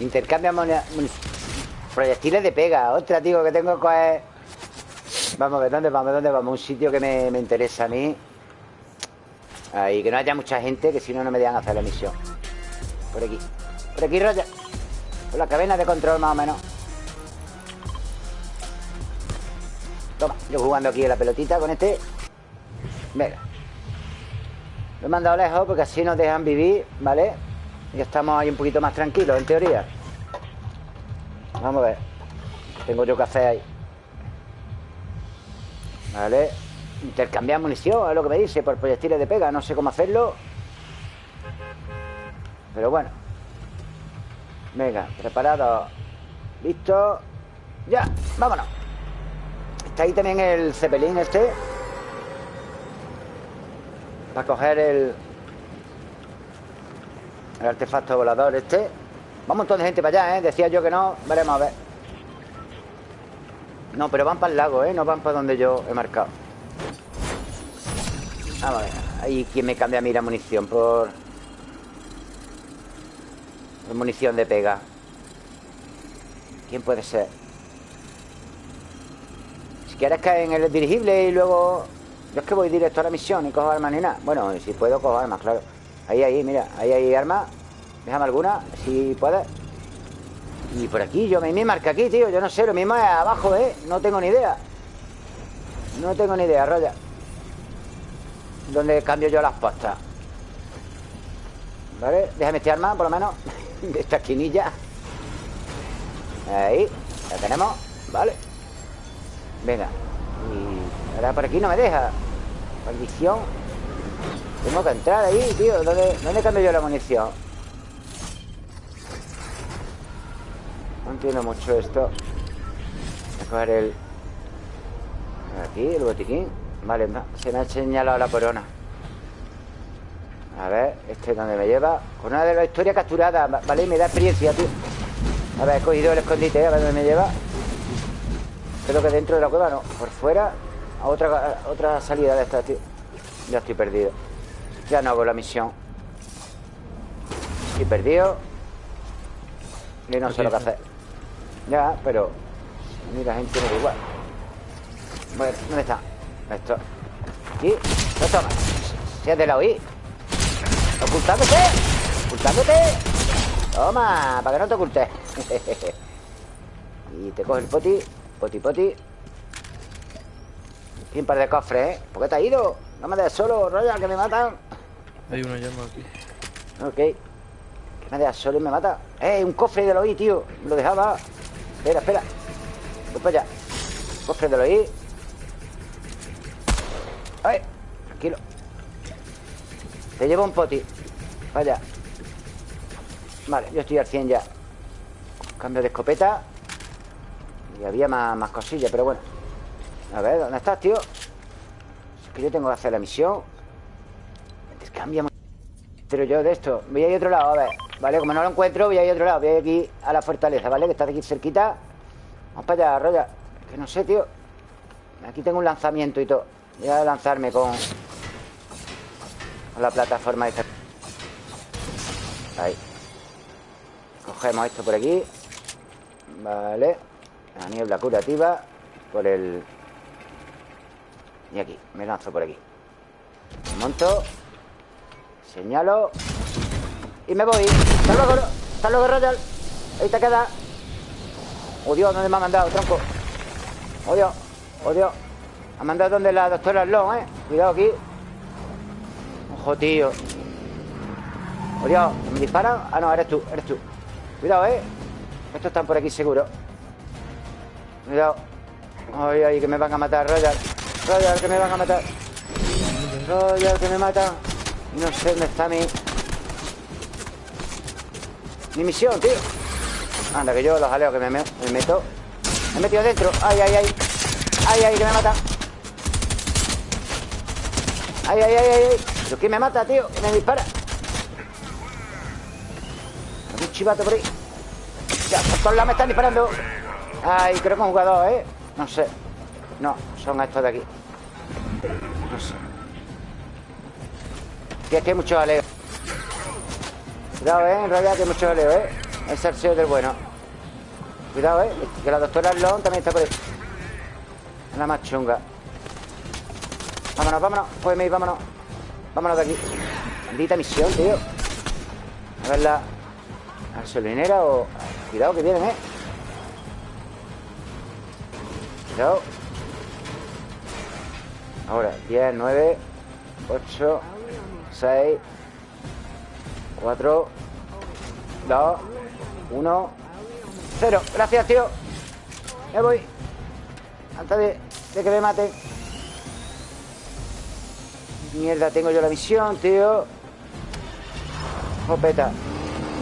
[SPEAKER 1] Intercambia proyectiles de pega. Otra, tío, que tengo que coger. Vamos a ver, ¿dónde vamos? ¿Dónde vamos? Un sitio que me, me interesa a mí. Ahí, que no haya mucha gente, que si no, no me dejan hacer la misión. Por aquí. Por aquí, Roya. Por la cadena de control, más o menos. Toma, yo jugando aquí a la pelotita con este. Venga. Lo he mandado lejos porque así nos dejan vivir, ¿vale? Y estamos ahí un poquito más tranquilos, en teoría. Vamos a ver. Tengo yo que hacer ahí. Vale. Intercambiar munición, es lo que me dice, por proyectiles de pega. No sé cómo hacerlo. Pero bueno. Venga, preparado. Listo. Ya, vámonos. Está ahí también el cepelín este. Para coger el... El artefacto volador este. Va un montón de gente para allá, ¿eh? Decía yo que no. Veremos a ver. No, pero van para el lago, ¿eh? No van para donde yo he marcado. Vamos a ver. Ahí quien me cambia a mí la munición por... Por munición de pega. ¿Quién puede ser? Si quieres caer en el dirigible y luego... Yo es que voy directo a la misión y cojo armas ni nada. Bueno, si puedo cojo armas, claro. Ahí, ahí, mira, ahí hay armas. Déjame alguna, si puedes Y por aquí, yo me, marca aquí, tío Yo no sé, lo mismo es abajo, ¿eh? No tengo ni idea No tengo ni idea, Roya ¿Dónde cambio yo las postas? ¿Vale? Déjame este arma, por lo menos De esta esquinilla Ahí, la tenemos Vale Venga Y ahora por aquí no me deja Maldición Tengo que entrar ahí, tío ¿Dónde, ¿Dónde cambio yo la munición? Entiendo mucho esto. Voy a coger el Aquí, el botiquín. Vale, se me ha señalado la corona. A ver, este es donde me lleva. Corona de la historia capturada Vale, me da experiencia, tío. A ver, he cogido el escondite, a ver dónde me lleva. Creo que dentro de la cueva no Por fuera A otra, otra salida de esta, tío. Ya estoy perdido. Ya no hago la misión. Estoy perdido. Y no sé lo que hacer Ya, pero Mira, gente no igual Bueno, ¿dónde está? Esto Aquí No toma de la OI ¡Ocultándote! ¡Ocultándote! Toma Para que no te ocultes Y te coge el poti Poti poti Y un par de cofres, ¿eh? ¿Por qué te has ido? No me dejes solo, Royal, que me matan
[SPEAKER 3] Hay una llama aquí
[SPEAKER 1] Ok Que me dejas solo y me mata ¡Eh! Un cofre de la OI, tío Lo dejaba Espera, espera. Voy para allá. De la OI ¡Ay! Tranquilo. Te llevo un poti. Vaya Vale, yo estoy al 100 ya. Cambio de escopeta. Y había más, más cosillas, pero bueno. A ver, ¿dónde estás, tío? Es que yo tengo que hacer la misión. Cambia Pero yo de esto Voy a ir a otro lado, a ver Vale, como no lo encuentro, voy a ir a otro lado Voy a ir aquí a la fortaleza, ¿vale? Que está aquí cerquita Vamos para allá, Roya Que no sé, tío Aquí tengo un lanzamiento y todo Voy a lanzarme con... Con la plataforma esta. Ahí. Cogemos esto por aquí. Vale. La niebla curativa. Por el... Y aquí. Me lanzo por aquí. Me monto. Señalo. Y me voy. Hasta luego. Hasta luego, Royal. Ahí te queda. Oh, Dios, ¿dónde me ha mandado, tronco? Oh, Dios. Oh, Dios. Ha mandado donde la doctora Long, ¿eh? Cuidado aquí. Ojo, tío. Dios, ¿me disparan? Ah, no, eres tú, eres tú. Cuidado, ¿eh? Estos están por aquí seguro. Cuidado. Ay, ay, que me van a matar, Royal. Royal, que me van a matar. Royal, que me matan. No sé dónde está mi... Mi misión, tío. Anda, que yo los jaleo que me, me meto. Me he metido dentro. Ay, ay, ay. Ay, ay, que me mata. Ay, ay, ay, ay. ¿Pero quién me mata, tío? ¿Quién me dispara? Hay un chivato por ahí. Ya, por todos lados me están disparando. Ay, creo que un jugador, ¿eh? No sé. No, son estos de aquí. No sé. Y es que hay mucho aleo. Cuidado, ¿eh? En realidad que hay mucho aleo, ¿eh? Es el sello del bueno. Cuidado, ¿eh? Que la doctora Long también está por ahí. La más chunga. Vámonos, vámonos. Pues vámonos. Vámonos de aquí. Maldita misión, tío. A ver la gasolinera o... Cuidado que vienen, ¿eh? Cuidado. Ahora, 10, 9, 8, 6, 4, 2, 1, 0. Gracias, tío. Me voy. Antes de, de que me maten. Mierda, tengo yo la misión, tío. Jopeta.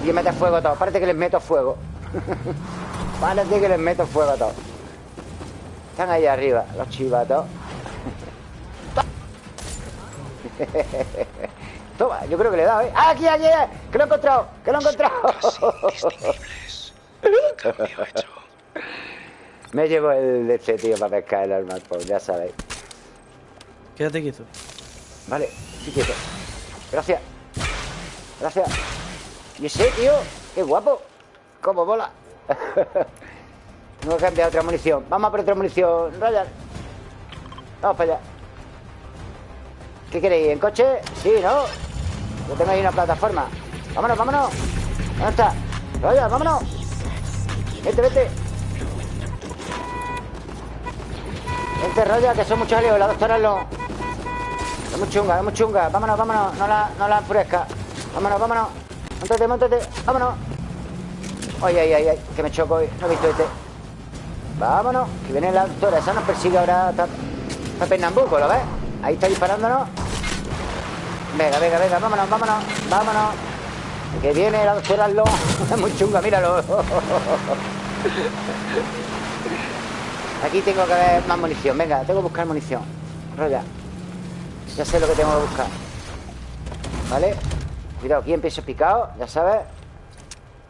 [SPEAKER 1] Y mete fuego a todos. Parece que les meto fuego. Parece que les meto fuego a todos. Están ahí arriba, los chivatos. Toma, yo creo que le he dado, ¿eh? ¡Ah, aquí, aquí! ¡Que lo he encontrado! ¡Que lo he encontrado! Me llevo el de este tío para pescar el arma, pues ya sabéis.
[SPEAKER 3] Quédate quieto.
[SPEAKER 1] Vale, sí quieto. Gracias. Gracias. Y ese, tío, qué guapo. Cómo bola. Tengo que cambiar otra munición. Vamos a por otra munición, Ryan. Vamos para allá. ¿Qué queréis? ¿En coche? Sí, ¿no? Yo tengo ahí una plataforma. Vámonos, vámonos. ¿Dónde está? Ryan, vámonos. Vete, vete. Vente, Raya, que son muchos líos. La doctora no. Es muy chunga, es muy chunga. Vámonos, vámonos. No la, no la enfurezca. Vámonos, vámonos. Móntate, móntate. Vámonos. Ay, ay, ay, ay. Que me choco hoy. No he visto este. Vámonos. Que viene la doctora. Esa nos persigue ahora. Está, está Pernambuco, ¿lo ves? Ahí está disparándonos. Venga, venga, venga. Vámonos, vámonos. Vámonos. Que viene la doctora Lo. Es muy chunga, míralo. Aquí tengo que ver más munición. Venga, tengo que buscar munición. Roya. Ya sé lo que tengo que buscar. ¿Vale? Cuidado, aquí empiezo picado, ya sabes.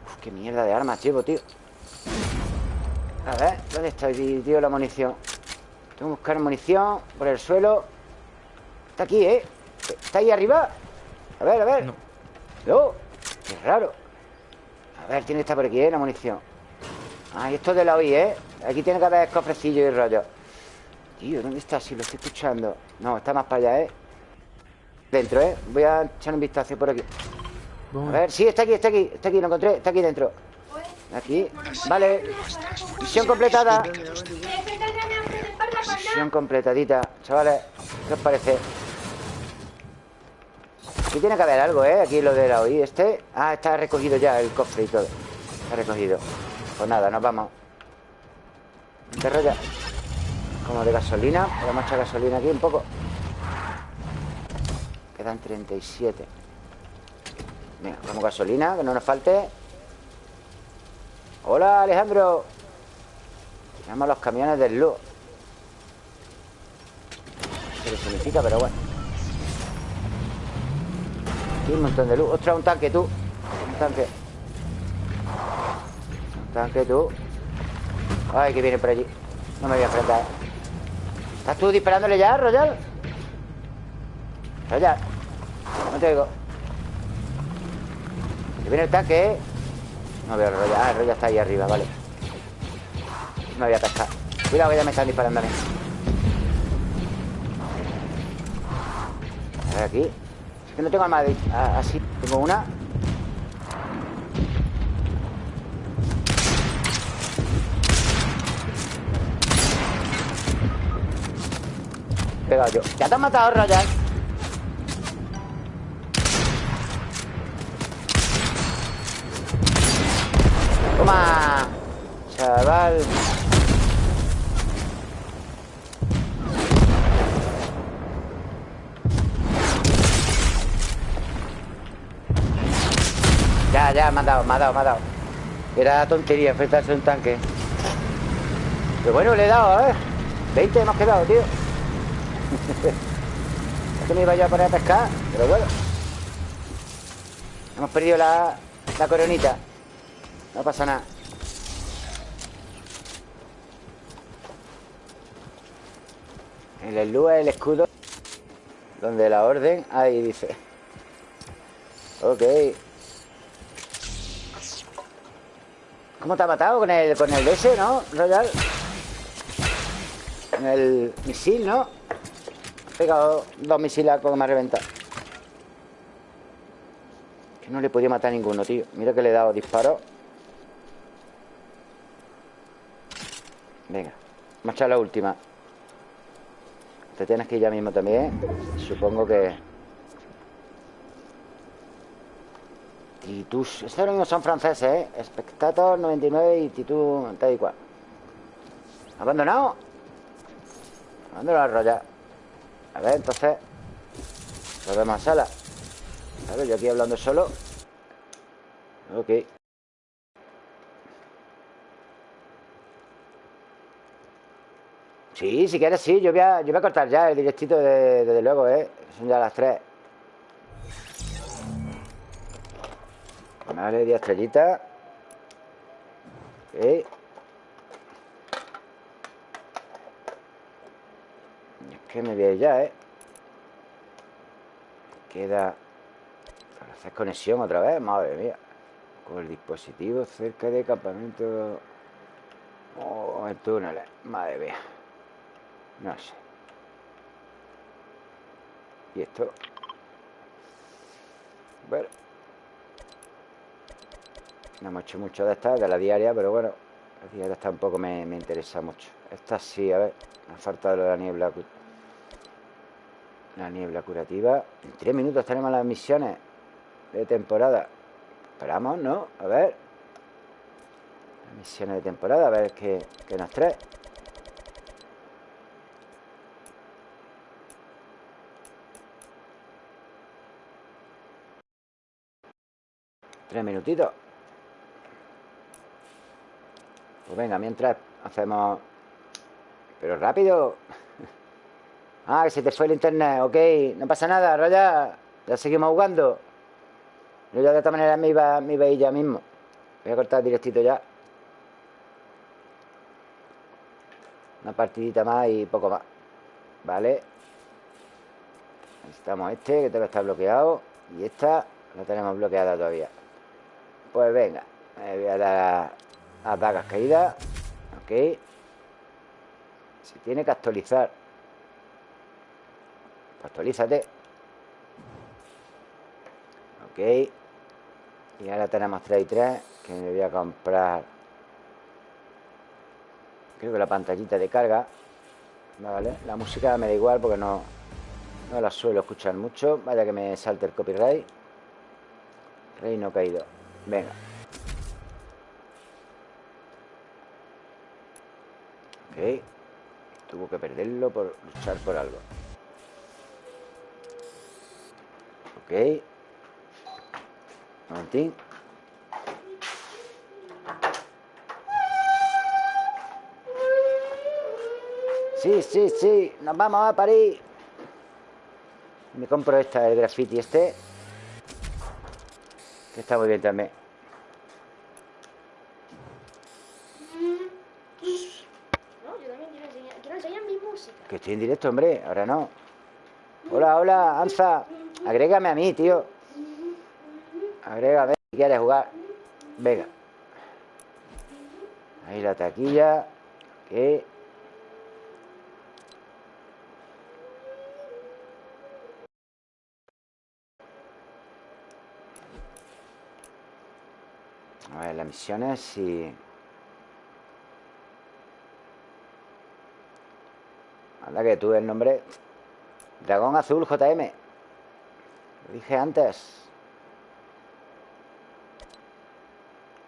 [SPEAKER 1] Uf, qué mierda de armas llevo, tío. A ver, ¿dónde está, tío, la munición? Tengo que buscar munición por el suelo. Está aquí, ¿eh? ¿Está ahí arriba? A ver, a ver.
[SPEAKER 3] No.
[SPEAKER 1] No. Qué raro. A ver, tiene que estar por aquí, ¿eh? La munición. Ah, y esto de la OI, ¿eh? Aquí tiene que haber cofrecillo y rollo. Tío, ¿dónde está? Si lo estoy escuchando. No, está más para allá, ¿eh? Dentro, ¿eh? Voy a echar un vistazo por aquí. A ver, sí, está aquí, está aquí. Está aquí, lo encontré. Está aquí dentro. Aquí. Vale. Misión completada. Misión completadita. Chavales, ¿qué os parece? Aquí tiene que haber algo, ¿eh? Aquí lo de la OI este. Ah, está recogido ya el cofre y todo. Está recogido. Pues nada, nos vamos. ¿Qué rollo? Como de gasolina. A echar gasolina aquí un poco. Quedan 37. Venga, como gasolina, que no nos falte. Hola, Alejandro. A los camiones del luz. No sé qué significa, pero bueno. Un montón de luz. Ostras, un tanque, tú. Un tanque. Un tanque, tú. Ay, que viene por allí. No me voy a enfrentar. ¿Estás tú disparándole ya, Royal? Royal. No te oigo. Que viene el tanque, ¿eh? No veo a Royal. Ah, el Royal está ahí arriba, vale. No voy a pescar. Cuidado que ya me están disparando a mí. A ver aquí. No tengo arma de... ah, así. Tengo una. Pegado yo. Ya te han matado, Royal. Toma. Chaval. Ya, me ha dado, me ha dado, me ha dado. Era tontería enfrentarse a un tanque. Pero bueno, le he dado, ¿eh? 20 hemos quedado, tío. Es que me iba yo a poner a pescar, pero bueno. Hemos perdido la, la coronita. No pasa nada. El elú es el escudo donde la orden. Ahí dice. Ok. ¿Cómo te ha matado? Con el, con el DS, ¿no, Royal? Con el misil, ¿no? Ha pegado dos misiles como me ha reventado. Que no le podía matar a ninguno, tío. Mira que le he dado disparos. Venga, vamos a echar la última. Te tienes que ir ya mismo también. Supongo que... Titus. Estos mismos son franceses, ¿eh? Spectator 99 y Titus tal y cual. ¿Abandonado? Abandonado el rollo. A ver, entonces... Volvemos a sala. Ver, yo aquí hablando solo. Ok. Sí, si quieres, sí. Yo voy a, yo voy a cortar ya el directito, de- desde luego, ¿eh? Son ya las 3. Vale, 10 estrellitas. Ok. Es que me voy a ir ya, ¿eh? Queda... Hacer conexión otra vez, madre mía. Con el dispositivo cerca de campamento... Oh, en túneles, eh. madre mía. No sé. ¿Y esto? Bueno. No hemos hecho mucho de esta, de la diaria, pero bueno, la diaria tampoco me, me interesa mucho. Esta sí, a ver, me ha faltado la niebla. La niebla curativa. En tres minutos tenemos las misiones de temporada. Esperamos, ¿no? A ver. Las misiones de temporada, a ver qué, qué nos trae. Tres minutitos. Pues venga, mientras hacemos... Pero rápido. Ah, que se te fue el internet. Ok, no pasa nada, Raya. Ya seguimos jugando. Yo ya de esta manera me iba, me iba a ir ya mismo. Voy a cortar directito ya. Una partidita más y poco más. Vale. Necesitamos este, que todo está bloqueado. Y esta la tenemos bloqueada todavía. Pues venga. Me voy a dar a dagas caídas. Ok. Se tiene que actualizar. Actualízate. Ok. Y ahora tenemos 3 y 3. Que me voy a comprar. Creo que la pantallita de carga. Vale. La música me da igual porque no, no la suelo escuchar mucho. Vaya que me salte el copyright. Reino caído. Venga. Ok. Tuvo que perderlo por luchar por algo. Ok. Momentín. Sí, sí, sí. Nos vamos a París. Me compro esta, el graffiti este. Que está muy bien también.
[SPEAKER 4] No, yo también quiero enseñar, quiero enseñar mi música.
[SPEAKER 1] Que estoy en directo, hombre. Ahora no. Hola, hola, Anza. Agrégame a mí, tío. Agrégame si quieres jugar. Venga. Ahí la taquilla. Ok. A ver, las misiones si... Anda que tuve el nombre Dragón Azul JM Lo dije antes.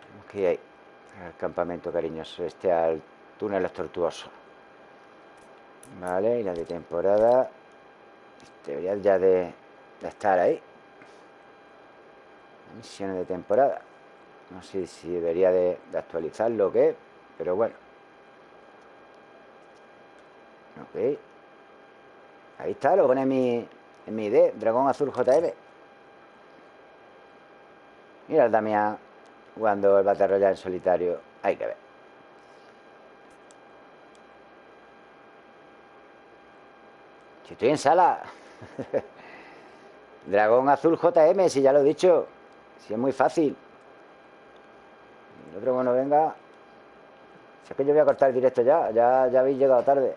[SPEAKER 1] Tenemos que ir ahí Al campamento cariñoso Este al túnel tortuoso. Vale, y la de temporada. Debería ya de, estar ahí. Misiones de temporada. No sé si debería de, de actualizarlo o qué Pero bueno Ok. Ahí está, lo pone en mi, en mi ID, Dragón Azul JM. Mira el Damián jugando el Battle Royale en solitario. Hay que ver. Si estoy en sala. Dragón Azul JM, si ya lo he dicho. Si es muy fácil. El otro bueno venga. Si que yo voy a cortar el directo ya. Ya, ya habéis llegado tarde.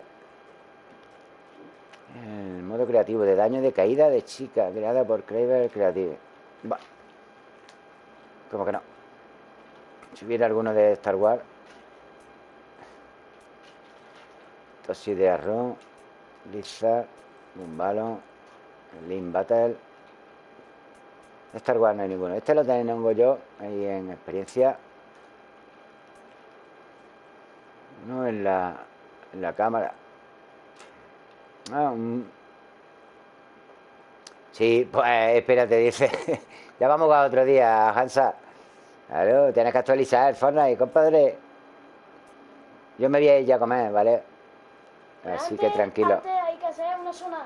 [SPEAKER 1] El modo creativo de daño de caída de chica creada por Kraber Creative. Va. ¿Cómo que no? Si hubiera alguno de Star Wars. Tosi de Arron, Blizzard, Ballon, Link Battle. Star Wars no hay ninguno. Este lo tengo yo ahí en experiencia. No en la, en la cámara. Ah, un... Sí, pues espérate, dice. ya vamos a otro día, Hansa. Claro, tienes que actualizar el Fortnite, compadre. Yo me voy a ir ya a comer, ¿vale? Así
[SPEAKER 4] Antes-
[SPEAKER 1] que tranquilo.
[SPEAKER 4] Antes hay que hacer una zona.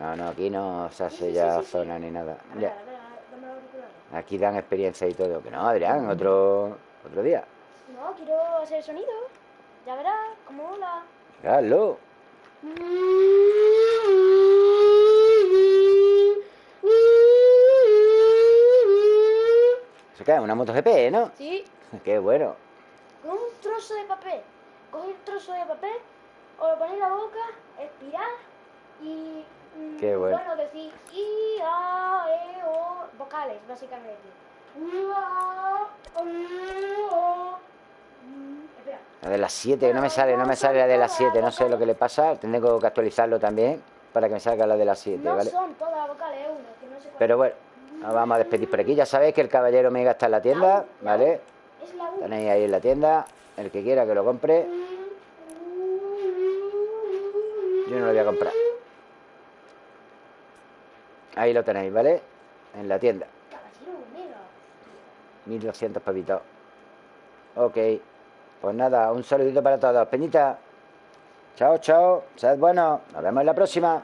[SPEAKER 1] No, no, aquí no se hace
[SPEAKER 4] Sí, sí,
[SPEAKER 1] ya
[SPEAKER 4] sí, sí.
[SPEAKER 1] zona ni nada. Aquí dan experiencia y todo. Que no, Adrián, otro, otro día.
[SPEAKER 4] No, quiero hacer sonido. Ya verás, cómo mola.
[SPEAKER 1] Hazlo. Se cae una MotoGP, ¿no?
[SPEAKER 4] Sí,
[SPEAKER 1] Qué bueno.
[SPEAKER 4] con un trozo de papel. Cogéis un trozo de papel, os lo ponéis en la boca, expirad y. mm,
[SPEAKER 1] Qué bueno.
[SPEAKER 4] Bueno, decir I, A, E, O, vocales, básicamente. I, A, E, O.
[SPEAKER 1] La de las 7, no me sale, no me sale la de las 7, no sé lo que le pasa. Tengo que actualizarlo también para que me salga la de las 7,
[SPEAKER 4] No
[SPEAKER 1] ¿vale?
[SPEAKER 4] son todas las vocales, una, que no sé.
[SPEAKER 1] Pero bueno, nos vamos a despedir por aquí. Ya sabéis que el caballero Mega está en la tienda, ¿vale? Tenéis ahí en la tienda. El que quiera que lo compre. Yo no lo voy a comprar. Ahí lo tenéis, ¿vale? En la tienda.
[SPEAKER 4] Caballero Omega.
[SPEAKER 1] 1200 pavitos. Ok. Pues nada, un saludito para todos. Peñita. Chao, chao. Sed buenos. Nos vemos en la próxima.